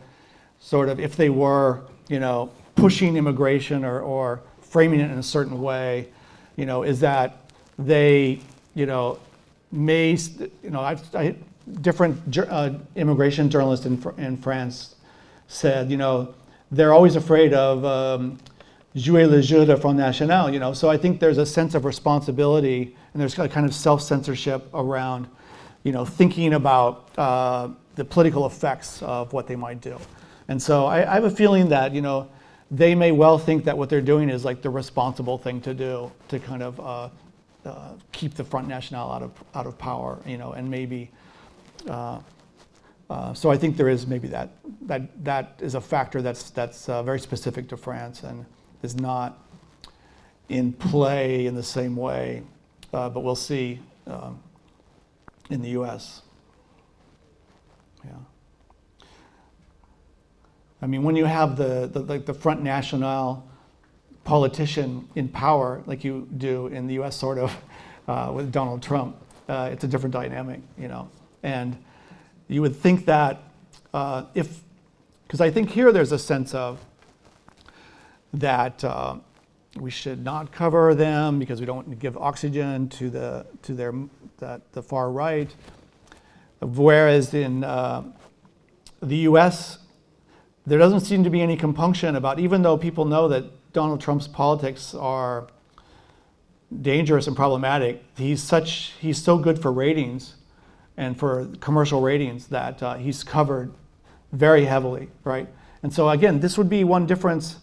sort of, if they were, you know, pushing immigration or, or framing it in a certain way, you know, is that they, you know, may, you know, I've, I, different uh, immigration journalists in, in France said, you know, they're always afraid of um, jouer le jeu de Front National, you know. So I think there's a sense of responsibility and there's a kind of self-censorship around, you know, thinking about uh, the political effects of what they might do. And so I, I have a feeling that, you know, they may well think that what they're doing is like the responsible thing to do to kind of uh, uh, keep the Front National out of, out of power, you know, and maybe, uh, uh, so I think there is maybe that, that, that is a factor that's, that's uh, very specific to France and is not in play in the same way, uh, but we'll see um, in the US. Yeah. I mean, when you have the, the, like the Front National politician in power, like you do in the US, sort of, uh, with Donald Trump, uh, it's a different dynamic, you know. And you would think that uh, if, because I think here there's a sense of that uh, we should not cover them because we don't give oxygen to the to their that the far right. Whereas in uh, the U.S., there doesn't seem to be any compunction about, even though people know that Donald Trump's politics are dangerous and problematic, he's such he's so good for ratings and for commercial ratings that uh, he's covered very heavily, right? And so again, this would be one difference.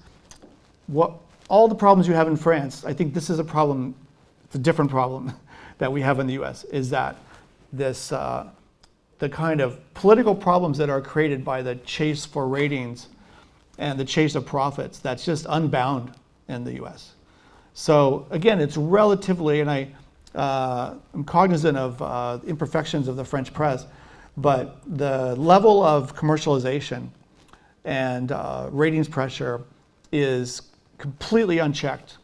What all the problems you have in France, I think this is a problem. It's a different problem *laughs* that we have in the U.S. Is that this uh, the kind of political problems that are created by the chase for ratings and the chase of profits that's just unbound in the U.S. So again, it's relatively, and I, uh, I'm cognizant of uh, imperfections of the French press, but the level of commercialization and uh, ratings pressure is completely unchecked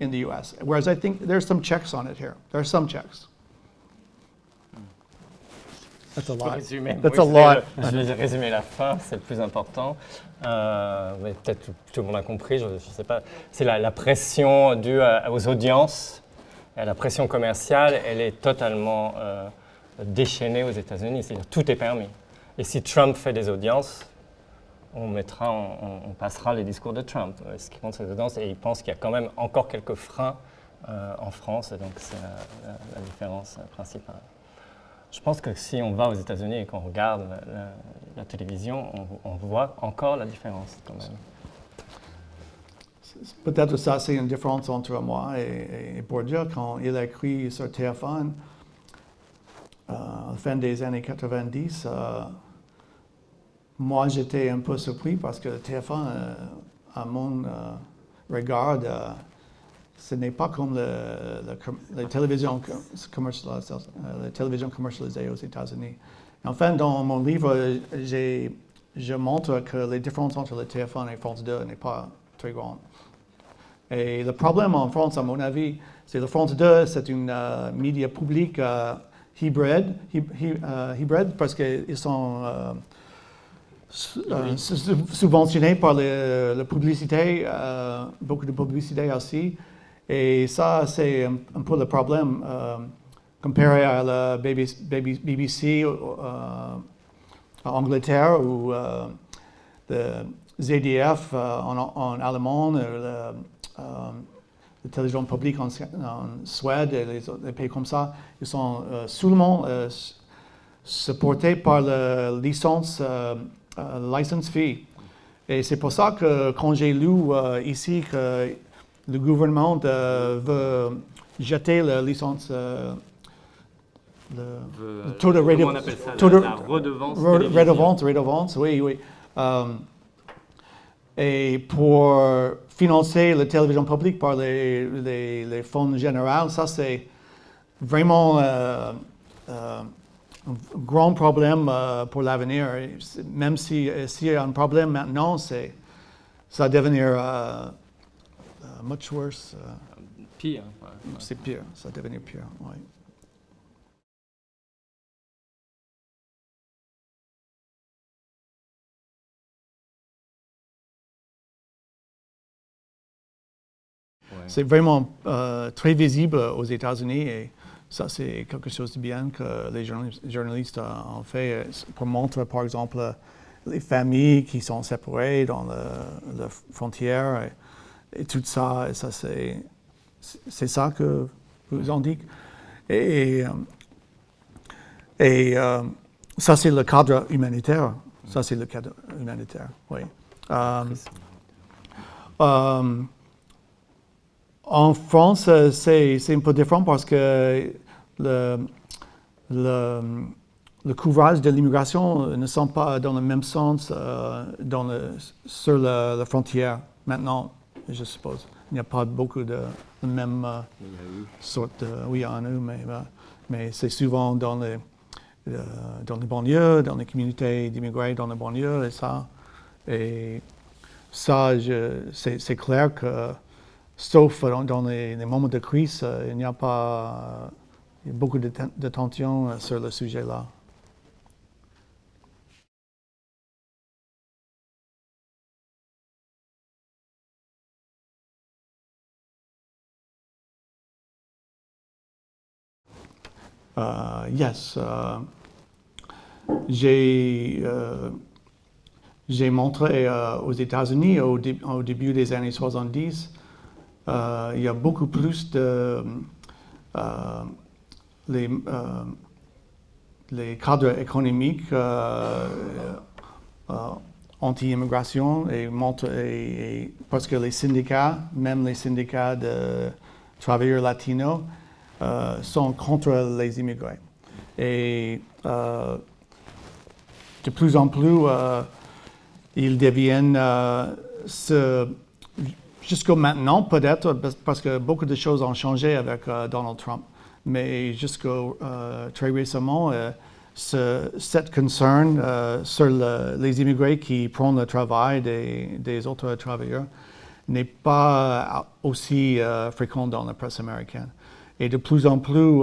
in the U.S. Whereas I think there's some checks on it here. There are some checks. That's a lot. résumer, That's oui, a lot. le- je vais résumer la fin, c'est le plus important. Euh, mais peut-être tout, tout le monde a compris, je ne sais pas. C'est la, la pression due à- aux audiences, et la pression commerciale, elle est totalement euh, déchaînée aux États-Unis. C'est-à-dire tout est permis. Et si Trump fait des audiences, on, passera les discours de Trump. Euh, Ce qui compte, c'est audiences. Et il pense qu'il y a quand même encore quelques freins en France, et donc c'est la, différence principale. Je pense que si on va aux États-Unis et qu'on regarde la, télévision, on, voit encore la différence quand même. Peut-être ça, c'est une différence entre moi et, Bourdieu. Quand il a écrit sur téléphone, euh, à la fin des années 90, euh, moi j'étais un peu surpris parce que le téléphone, euh, à mon regard, ce n'est pas comme le, commercialisées, les télévisions commercialisées aux États-Unis. Enfin, dans mon livre, je montre que les différences entre le téléphone et France 2 n'est pas très grande. Et le problème en France, à mon avis, c'est que le France 2, c'est une média public uh, hybride, hybride, parce qu'ils sont euh, subventionnés par la publicité, beaucoup de publicité aussi. Et ça, c'est un, peu le problème comparé à la BBC en Angleterre ou le ZDF en, en, allemand, le, euh, les télévisions publiques en, Suède et les, pays comme ça, ils sont euh, seulement euh, supportés par la licence, license fee. Et c'est pour ça que quand j'ai lu ici que le gouvernement veut jeter la licence le, taux de, redevance. Redevance, redevance, oui, oui. Et pour financer la télévision publique par les, les, fonds généraux, ça c'est vraiment euh, euh, grand problème euh, pour l'avenir. Même si s'il y a un problème maintenant, ça va devenir much worse. pire. C'est pire, ça va devenir pire, oui. C'est vraiment euh, très visible aux États-Unis et ça, c'est quelque chose de bien que les journalistes ont fait euh, pour montrer, par exemple, les familles qui sont séparées dans la frontière et, tout ça. Et ça, c'est ça que vous indique. Et, et euh, ça, c'est le cadre humanitaire. Ça, c'est le cadre humanitaire, oui. En France, euh, c'est un peu différent parce que le, le, le couvrage de l'immigration ne sont pas dans le même sens euh, dans le, sur la, frontière maintenant, je suppose. Il n'y a pas beaucoup de, de même euh, sorte de... Oui, en a, mais, mais c'est souvent dans les, dans les banlieues, dans les communautés d'immigrés dans les banlieues et ça. Et ça, c'est clair que sauf dans les, moments de crise, euh, il n'y a pas beaucoup de, tension euh, sur le sujet-là. Uh, yes, uh, j'ai montré aux États-Unis au, au, début des années 70 euh, il y a beaucoup plus de euh, les, euh, les cadres économiques anti-immigration et, parce que les syndicats, même les syndicats de travailleurs latinos, sont contre les immigrés. Et de plus en plus, ils deviennent ce Jusqu'à maintenant, peut-être, parce que beaucoup de choses ont changé avec euh, Donald Trump, mais jusqu'à euh, très récemment, euh, cette concern sur les immigrés qui prennent le travail des, autres travailleurs n'est pas aussi fréquent dans la presse américaine. Et de plus en plus,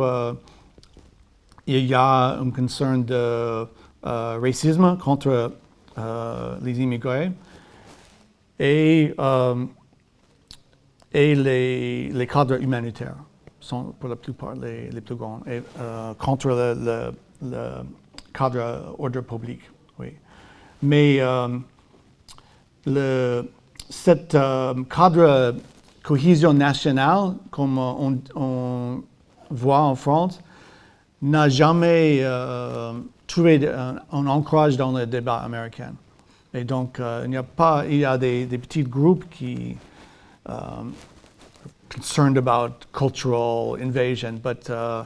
il y a un concern de racisme contre les immigrés. Et les, cadres humanitaires sont pour la plupart les, plus grands, et, euh, contre le, cadre ordre public. Oui. Mais euh, cet euh, cadre cohésion nationale, comme on, voit en France, n'a jamais euh, trouvé un, un, ancrage dans le débat américain. Et donc, euh, il y a pas, il y a des, petits groupes qui concerned about cultural invasion, but uh,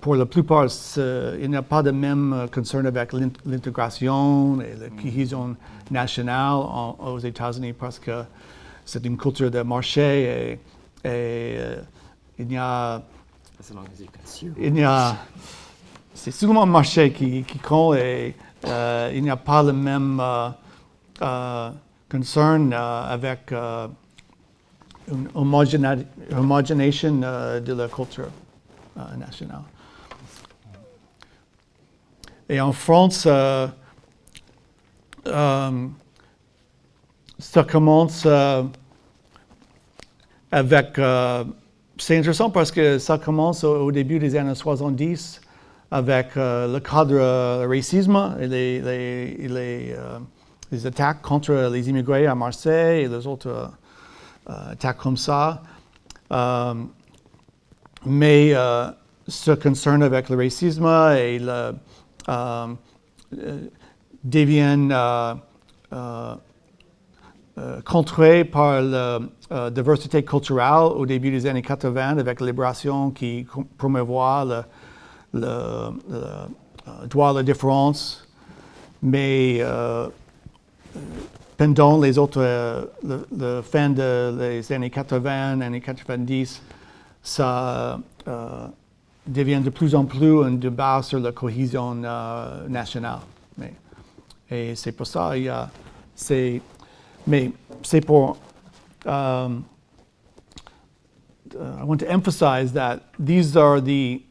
pour la plupart, il n'y a pas de même concern avec l'intégration et la cohésion nationale en, aux États-Unis parce que c'est une culture de marché et, et euh, il y a il y a c'est souvent le marché qui, qui compte et euh, il n'y a pas le même euh, euh, concern euh, avec euh, une homogénéisation euh, de la culture nationale. Et en France, euh, euh, ça commence euh, avec... c'est intéressant parce que ça commence au, début des années 70 avec le cadre racisme et les, les, les attaques contre les immigrés à Marseille et les autres euh, attaques comme ça. Euh, mais euh, ce concerne avec le racisme et euh, euh, deviennent euh, euh, euh, contrés par la euh, diversité culturelle au début des années 80 avec la libération qui promouvoit le, euh, droit à la différence. Mais euh, pendant les autres, euh, le, le fin années 80, années 90, ça euh, devient de plus en plus un débat sur la cohésion euh, nationale. Mais, et c'est pour ça, il y a, c'est, mais c'est pour, um, I want to emphasize that these are the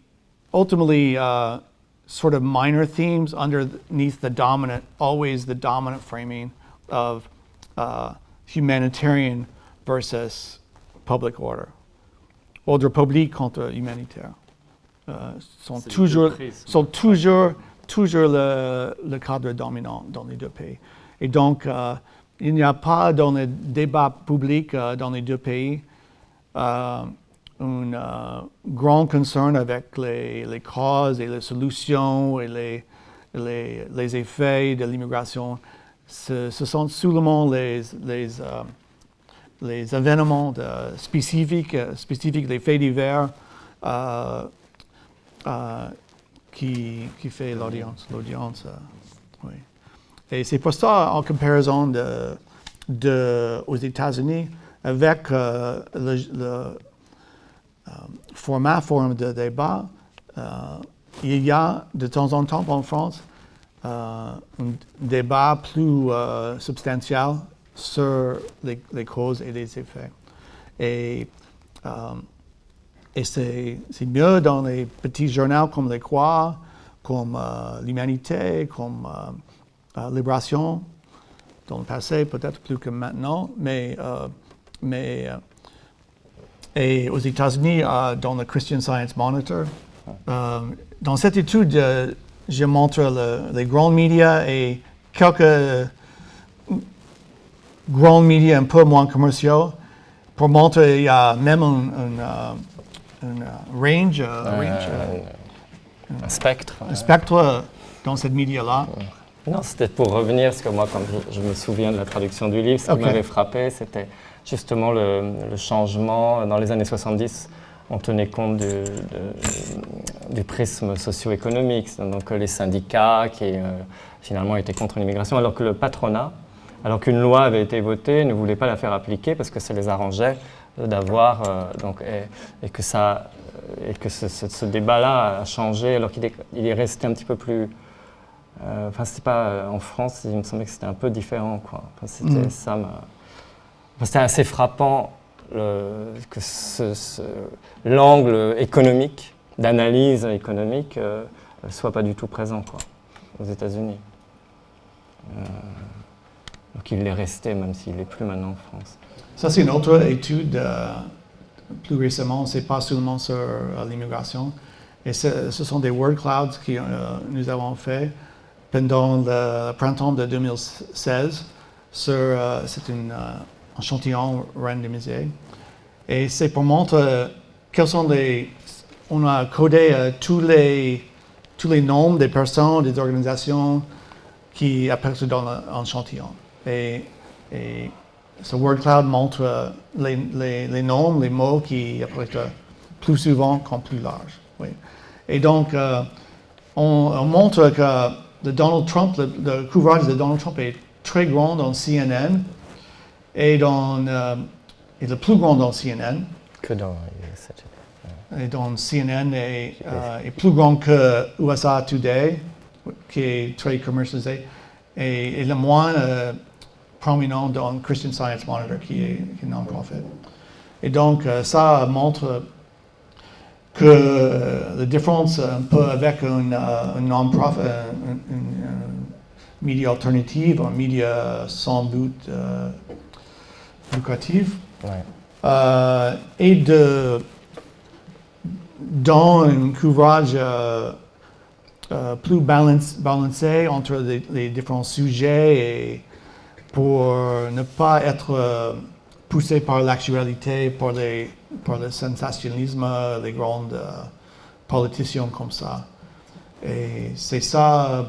ultimately uh, sort of minor themes underneath the dominant, always the dominant framing of uh, humanitarian versus public order. Ordre public contre humanitaire. Euh, sont toujours, sont toujours, toujours le, le cadre dominant dans les deux pays. Et donc, euh, il n'y a pas dans le débat public euh, dans les deux pays euh, un euh, grand concern avec les, les causes et les solutions et les, les, les effets de l'immigration. Ce, ce sont seulement les, les, euh, les événements de- spécifiques, spécifiques, les faits divers euh, euh, qui, qui fait l'audience. L'audience, oui. Et c'est pour ça, en comparaison de, de, aux États-Unis, avec euh, le, le, euh, format, forme de débat, euh, il y a de temps en temps en France un débat plus euh, substantiel sur les, les causes et les effets. Et, euh, et c'est mieux dans les petits journaux comme Les Croix, comme euh, L'Humanité, comme euh, euh, Libération, dans le passé, peut-être plus que maintenant, mais, euh, mais euh, et aux États-Unis, euh, dans le Christian Science Monitor. Euh, dans cette étude, euh, je montre le- les grands médias et quelques grands médias un peu moins commerciaux pour montrer qu'il y a même un, un, euh, un, euh, range, euh, range, Un, un spectre. un spectre dans cette média-là. Non, c'était pour revenir, parce que moi, comme je, me souviens de la traduction du livre, ce qui m'avait frappé, c'était justement le, le changement. Dans les années 70, on tenait compte du, de- du prisme socio-économique, donc euh, les syndicats qui euh, finalement étaient contre l'immigration, alors que le patronat, alors qu'une loi avait été votée, ne voulait pas la faire appliquer parce que ça les arrangeait euh, d'avoir euh, donc et, et que ça et que ce, ce- ce débat-là a changé alors qu'il est, il est resté un petit peu plus euh, Enfin, c'était pas en France, il me semblait que c'était un peu différent, quoi. Enfin, c'était Mm. ça. m'a- enfin, c'était assez frappant l'angle économique, d'analyse économique, euh, soit pas du tout présent, aux États-Unis. Euh, donc il l'est resté, même s'il n'est plus maintenant en France. Ça, c'est une autre étude euh, plus récemment. C'est pas seulement sur euh, l'immigration. Et ce, sont des word clouds que nous avons fait pendant le printemps de 2016. sur, euh, C'est une, un échantillon randomisé. Et c'est pour montrer quels sont les... On a codé tous, les, tous les noms des personnes, des organisations qui apparaissent dans l'échantillon. Et, et ce word cloud montre les, les, les, noms, les mots qui apparaissent plus souvent qu'en plus large. Oui. Et donc, on, montre que le Donald Trump, le, couvrage de Donald Trump est très grand dans CNN et, dans, euh, le plus grand dans CNN. Que dans Et dans CNN est, euh, est, plus grand que USA Today, qui est très commercialisé, et, le moins euh, prominent dans Christian Science Monitor, qui est, est non-profit. Et donc, ça montre que la différence un peu avec un, un non-profit, un, média alternative, un média sans but ouais. euh, et de, dans un couvrage euh, euh, plus balance, balancé entre les, les, différents sujets et pour ne pas être poussé par l'actualité, par les par le sensationnalisme, les grands euh, politiciens comme ça. Et c'est ça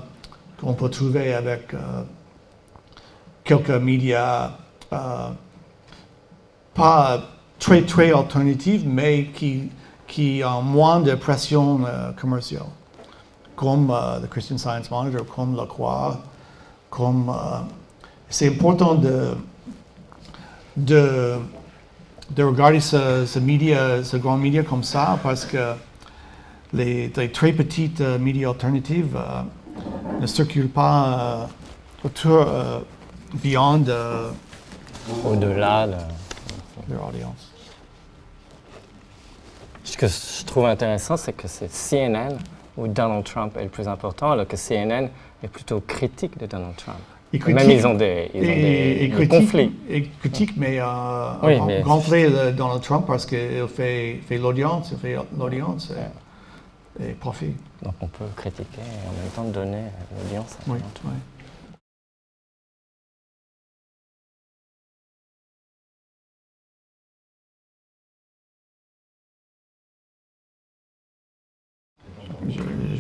qu'on peut trouver avec euh, quelques médias euh, pas très très alternatifs, mais qui, qui ont moins de pression commerciale, comme le Christian Science Monitor, comme La Croix, comme... c'est important de, de de regarder ce, ce, média, ce grand média comme ça parce que les, très petites euh, médias alternatives euh, ne circulent pas euh, autour, euh, beyond euh, au-delà de leur audience. Ce que je trouve intéressant, c'est que c'est CNN où Donald Trump est le plus important, alors que CNN est plutôt critique de Donald Trump. Et critique, Même ils ont des, ils ont des, et, et des critique, conflits. Et critique, mais, euh, Oui, mais- Donald Trump parce qu'il fait, fait l'audience, il fait l'audience et, et profit. Donc on peut critiquer et en même temps donner l'audience. à Oui, Donald Trump. oui.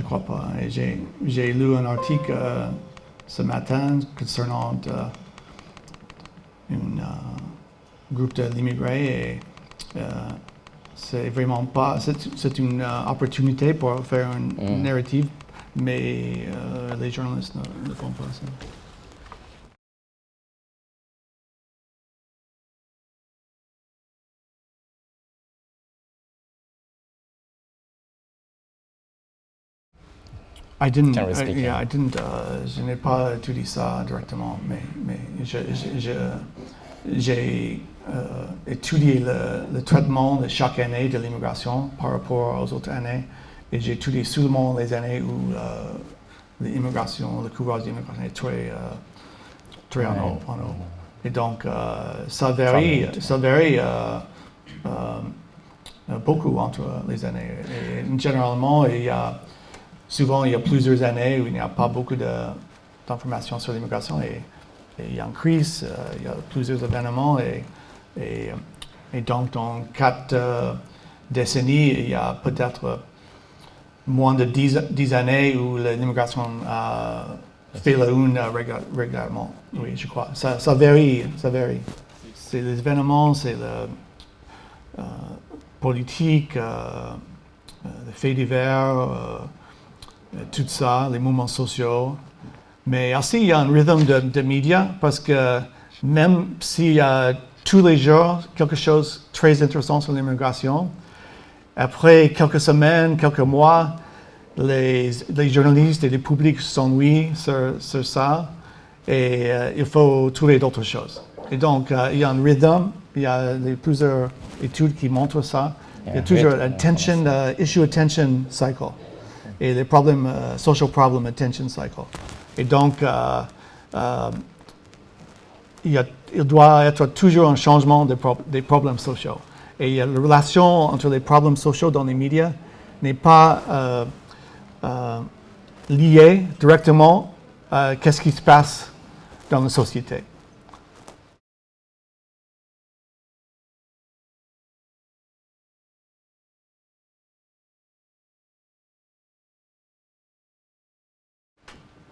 Crois pas. Et J'ai lu un article euh, ce matin concernant euh, un groupe de l'immigré et euh, c'est vraiment pas. C'est une euh, opportunité pour faire une Mm. narrative, mais euh, les journalistes ne, ne font pas ça. I didn't, Generally uh, speaking. yeah, I didn't, uh, je n'ai pas étudié ça directement, mais, j'ai euh, étudié le, le traitement de chaque année de l'immigration par rapport aux autres années, et j'ai étudié seulement les années où euh, l'immigration, le couvrage d'immigration est très, euh, très en haut. en haut. Et donc, ça varie, ça varie beaucoup entre les années. Et généralement, il y a souvent il y a plusieurs années où il n'y a pas beaucoup d'informations sur l'immigration et, il y a une crise, euh, il y a plusieurs événements et, donc dans quatre euh, décennies, il y a peut-être moins de dix, années où l'immigration a fait la une régu- régulièrement. Oui, je crois. Ça, varie, ça varie. C'est les événements, c'est le euh, politique, les faits divers, tout ça, les mouvements sociaux. Mais aussi, il y a un rythme de, de médias parce que même s'il y a tous les jours quelque chose de très intéressant sur l'immigration, après quelques semaines, quelques mois, les, les journalistes et le public s'ennuient sur, sur ça et euh, il faut trouver d'autres choses. Et donc, euh, il y a un rythme, il y a plusieurs études qui montrent ça. Il y a un toujours attention, euh, issue attention cycle et les problèmes, euh, social problem attention cycle. Et donc, euh, euh, il, doit être toujours un changement des, pro- des problèmes sociaux. Et la relation entre les problèmes sociaux dans les médias n'est pas euh, liée directement à qu'est-ce qui se passe dans la société.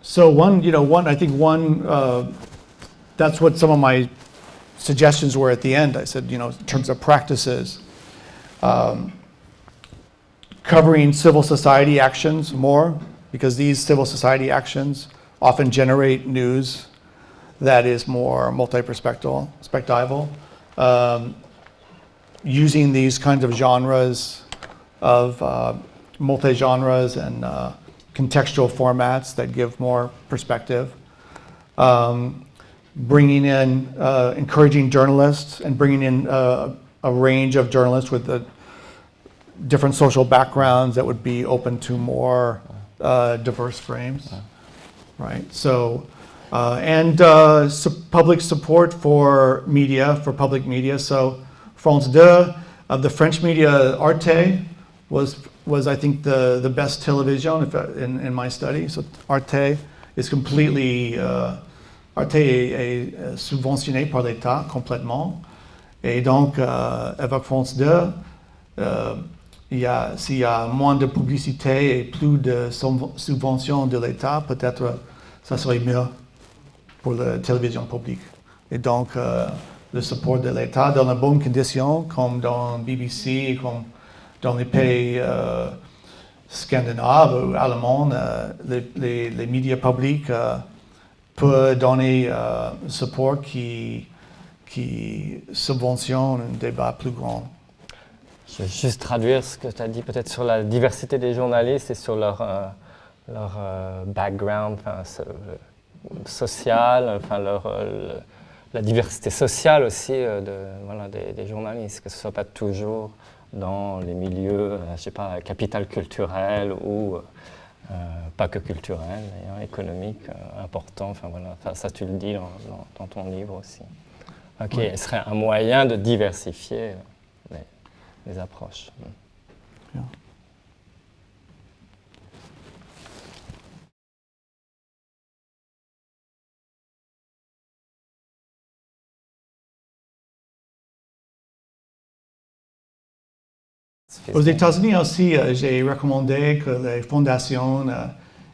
So one, you know, one, I think one, uh, that's what some of my suggestions were at the end. I said, you know, in terms of practices, um, covering civil society actions more, because these civil society actions often generate news that is more multi-perspectival, perspectival. Um, using these kinds of genres of uh, multi-genres and uh, contextual formats that give more perspective. Um, bringing in, uh, encouraging journalists and bringing in uh, a range of journalists with the different social backgrounds that would be open to more uh, diverse frames, right? So, uh, and uh, su- public support for media, for public media. So France 2, of the French media, Arte was, was I think, the, the best television in, in my study. So Arte is completely, uh, Arte est, est, subventionné par l'État complètement. Et donc, avec France 2, euh, il y a, s'il y a moins de publicité et plus de subv- subventions de l'État, peut-être ça serait mieux pour la télévision publique. Et donc, euh, le support de l'État dans de bonnes conditions, comme dans BBC, comme dans les pays euh, scandinaves ou allemands, euh, les, médias publics euh, peuvent donner un support qui, subventionne un débat plus grand. Je vais juste traduire ce que tu as dit peut-être sur la diversité des journalistes et sur leur, background social, enfin leur, le- la diversité sociale aussi de, des, des journalistes, que ce ne soit pas toujours dans les milieux, euh, je sais pas, capital culturel ou euh, pas que culturel, d'ailleurs, économique, euh, important, enfin voilà, Enfin, ça tu le dis dans, dans- dans ton livre aussi. Ok, ce serait un moyen de diversifier euh, les, les approches. Aux États-Unis aussi, euh, j'ai recommandé que les fondations euh,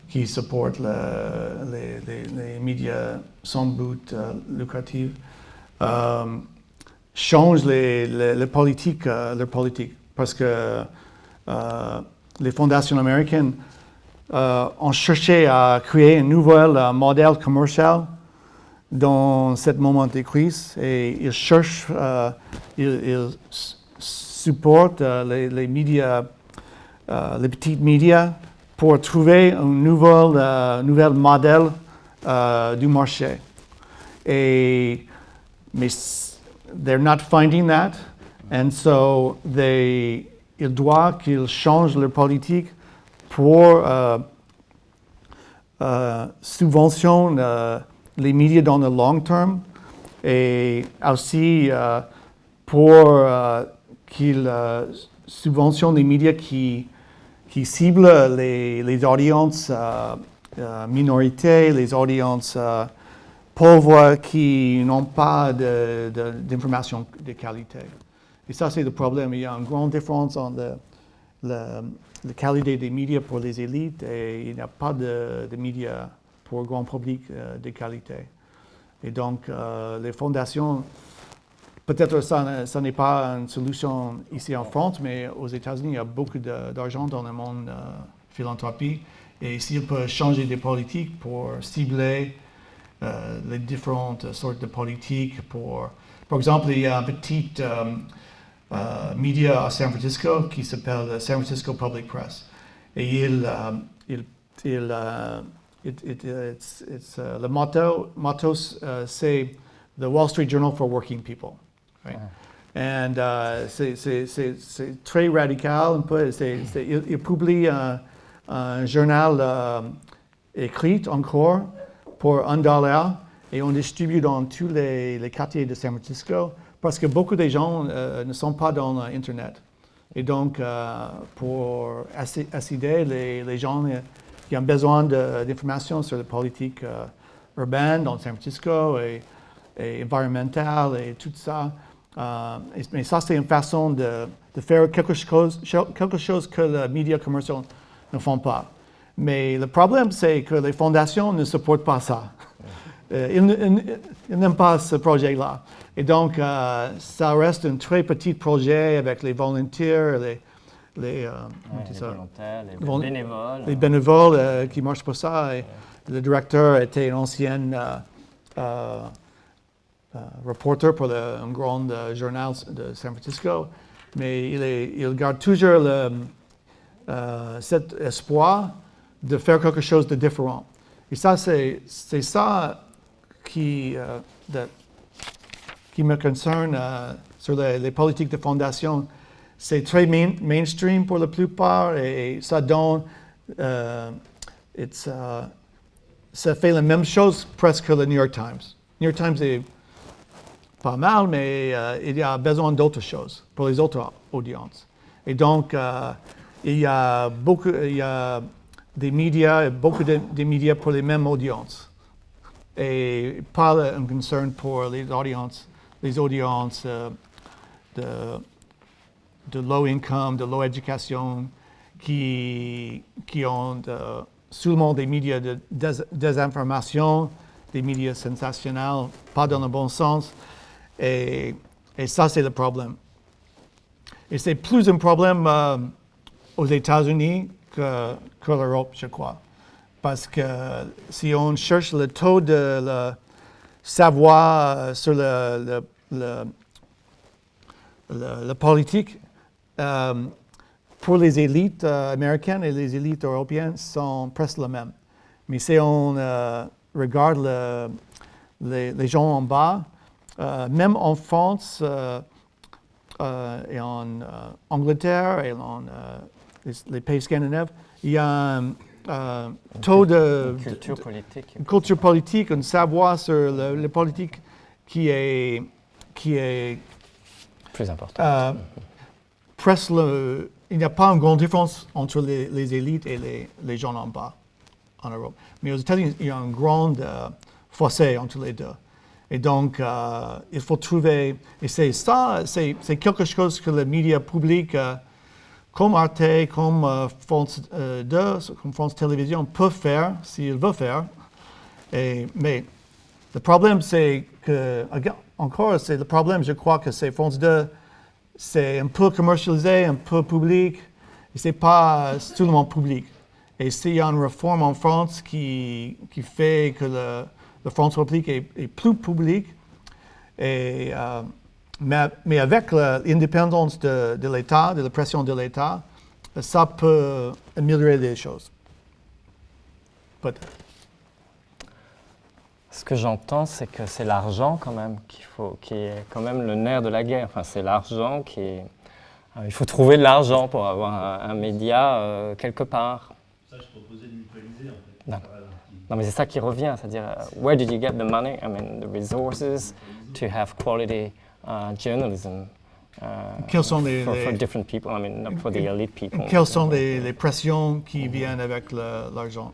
qui supportent le- les, les- les médias sans but euh, lucratif changent les, politiques, leur politique. Parce que les fondations américaines euh, ont cherché à créer un nouvel euh, modèle commercial dans ce moment de crise et ils cherchent, euh, ils, ils s- supportent euh, les, les médias, euh, les petits médias pour trouver un nouvel, euh, nouvel modèle du marché. Et, mais they're not finding that, and so they, ils doivent qu'ils changent leur politique pour subventionne euh, les médias dans le long terme et aussi euh, pour euh, qu'ils euh, subventionnent les médias qui, qui ciblent les, les audiences euh, euh, minorités, les audiences euh, pauvres qui n'ont pas de- de- d'informations de, qualité. Et ça, c'est le problème. Il y a une grande différence entre le- la qualité des médias pour les élites et il n'y a pas de, de médias pour le grand public euh, de qualité. Et donc, les fondations, peut-être ça, ça n'est pas une solution ici en France, mais aux États-Unis, il y a beaucoup d'argent dans le monde euh, philanthropie. Et s'ils peuvent changer des politiques pour cibler euh, les différentes sortes de politiques, pour, par exemple, il y a un petit euh, euh, média à San Francisco qui s'appelle San Francisco Public Press. Et il, il, il, it- le motto, motto uh, The Wall Street Journal for Working People. Right? And uh, c'est- très radical un peu. Il, publie un, journal euh, écrit encore pour un dollar et on distribue dans tous les, quartiers de San Francisco parce que beaucoup de gens euh, ne sont pas dans Internet. Et donc, euh, pour assi- assister les, gens qui ont besoin d'informations sur la politique urbaine dans San Francisco et, et environnementale et tout ça. Euh, mais ça, c'est une façon de, de faire quelque chose, quelque chose que les médias commerciaux ne font pas. Mais le problème, c'est que les fondations ne supportent pas ça. Euh, ils, n'aiment pas ce projet-là. Et donc, euh, ça reste un très petit projet avec les volontaires, les, les, volontaires, les bénévoles. Les bénévoles qui marchent pour ça. Et Le directeur était un ancien reporter pour un grand journal de San Francisco. Mais il, garde toujours le, cet espoir de faire quelque chose de différent. Et ça, c'est ça qui, euh, me concerne euh, sur les, politiques de fondation. C'est très mainstream pour la plupart et ça donne, euh, ça fait la même chose presque que le New York Times. New York Times est pas mal, mais il y a besoin d'autres choses pour les autres audiences. Et donc, il y a beaucoup, il y a des médias, beaucoup de, médias pour les mêmes audiences. Et pas un concern pour les audiences, les audiences euh, de, de low income, de low éducation, qui, qui ont euh, seulement des médias de désinformation, des médias sensationnels, pas dans le bon sens. Et, ça, c'est le problème. Et c'est plus un problème euh, aux États-Unis que, que l'Europe, je crois. Parce que si on cherche le taux de savoir euh, sur le, politique, euh, pour les élites américaines et les élites européennes sont presque les mêmes. Mais si on regarde les, gens en bas, même en France et en Angleterre et en les, pays scandinaves, il y a un taux de... Une culture politique. Une culture politique, un savoir sur la politique qui est... Qui est Plus important. Euh, presque il n'y a pas une grande différence entre les, élites et les, les, gens en bas en Europe. Mais aux États-Unis, il y a un grand euh, fossé entre les deux. Et donc, euh, il faut trouver, et c'est ça, c'est quelque chose que les médias publics comme Arte, comme euh, France 2, euh, comme France Télévisions peut faire s'il veut faire. Mais le problème, c'est que, encore, c'est le problème, je crois que c'est France 2, c'est un peu commercialisé, un peu public, et c'est pas monde public. Et s'il y a une réforme en France qui, qui fait que le, le France public est, est, plus public, et euh, mais, avec l'indépendance de, l'État, de la pression de l'État, ça peut améliorer les choses. Peut-être. Ce que j'entends, c'est que c'est l'argent quand même qu'il faut, qui est quand même le nerf de la guerre. Enfin, c'est l'argent qui est. Euh, il faut trouver de l'argent pour avoir un, média euh, quelque part. Ça, je proposais de mutualiser en fait. Non. mais c'est ça qui revient, c'est-à-dire, uh, where did you get the money? I mean, the resources to have quality uh, journalism uh, quelles sont les, for, for, different people, I mean, not for the elite people. Quelles sont les, les pressions qui viennent avec l'argent?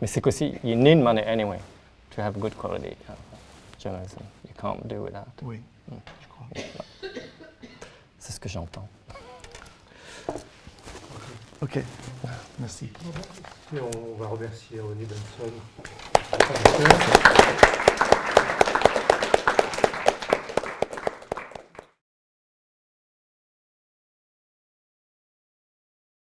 Mais c'est qu'aussi, you need money anyway to have good quality uh, journalism. You can't do without. Oui, mm. je crois. C'est ce que j'entends. OK. Merci. Et on va remercier René Benson.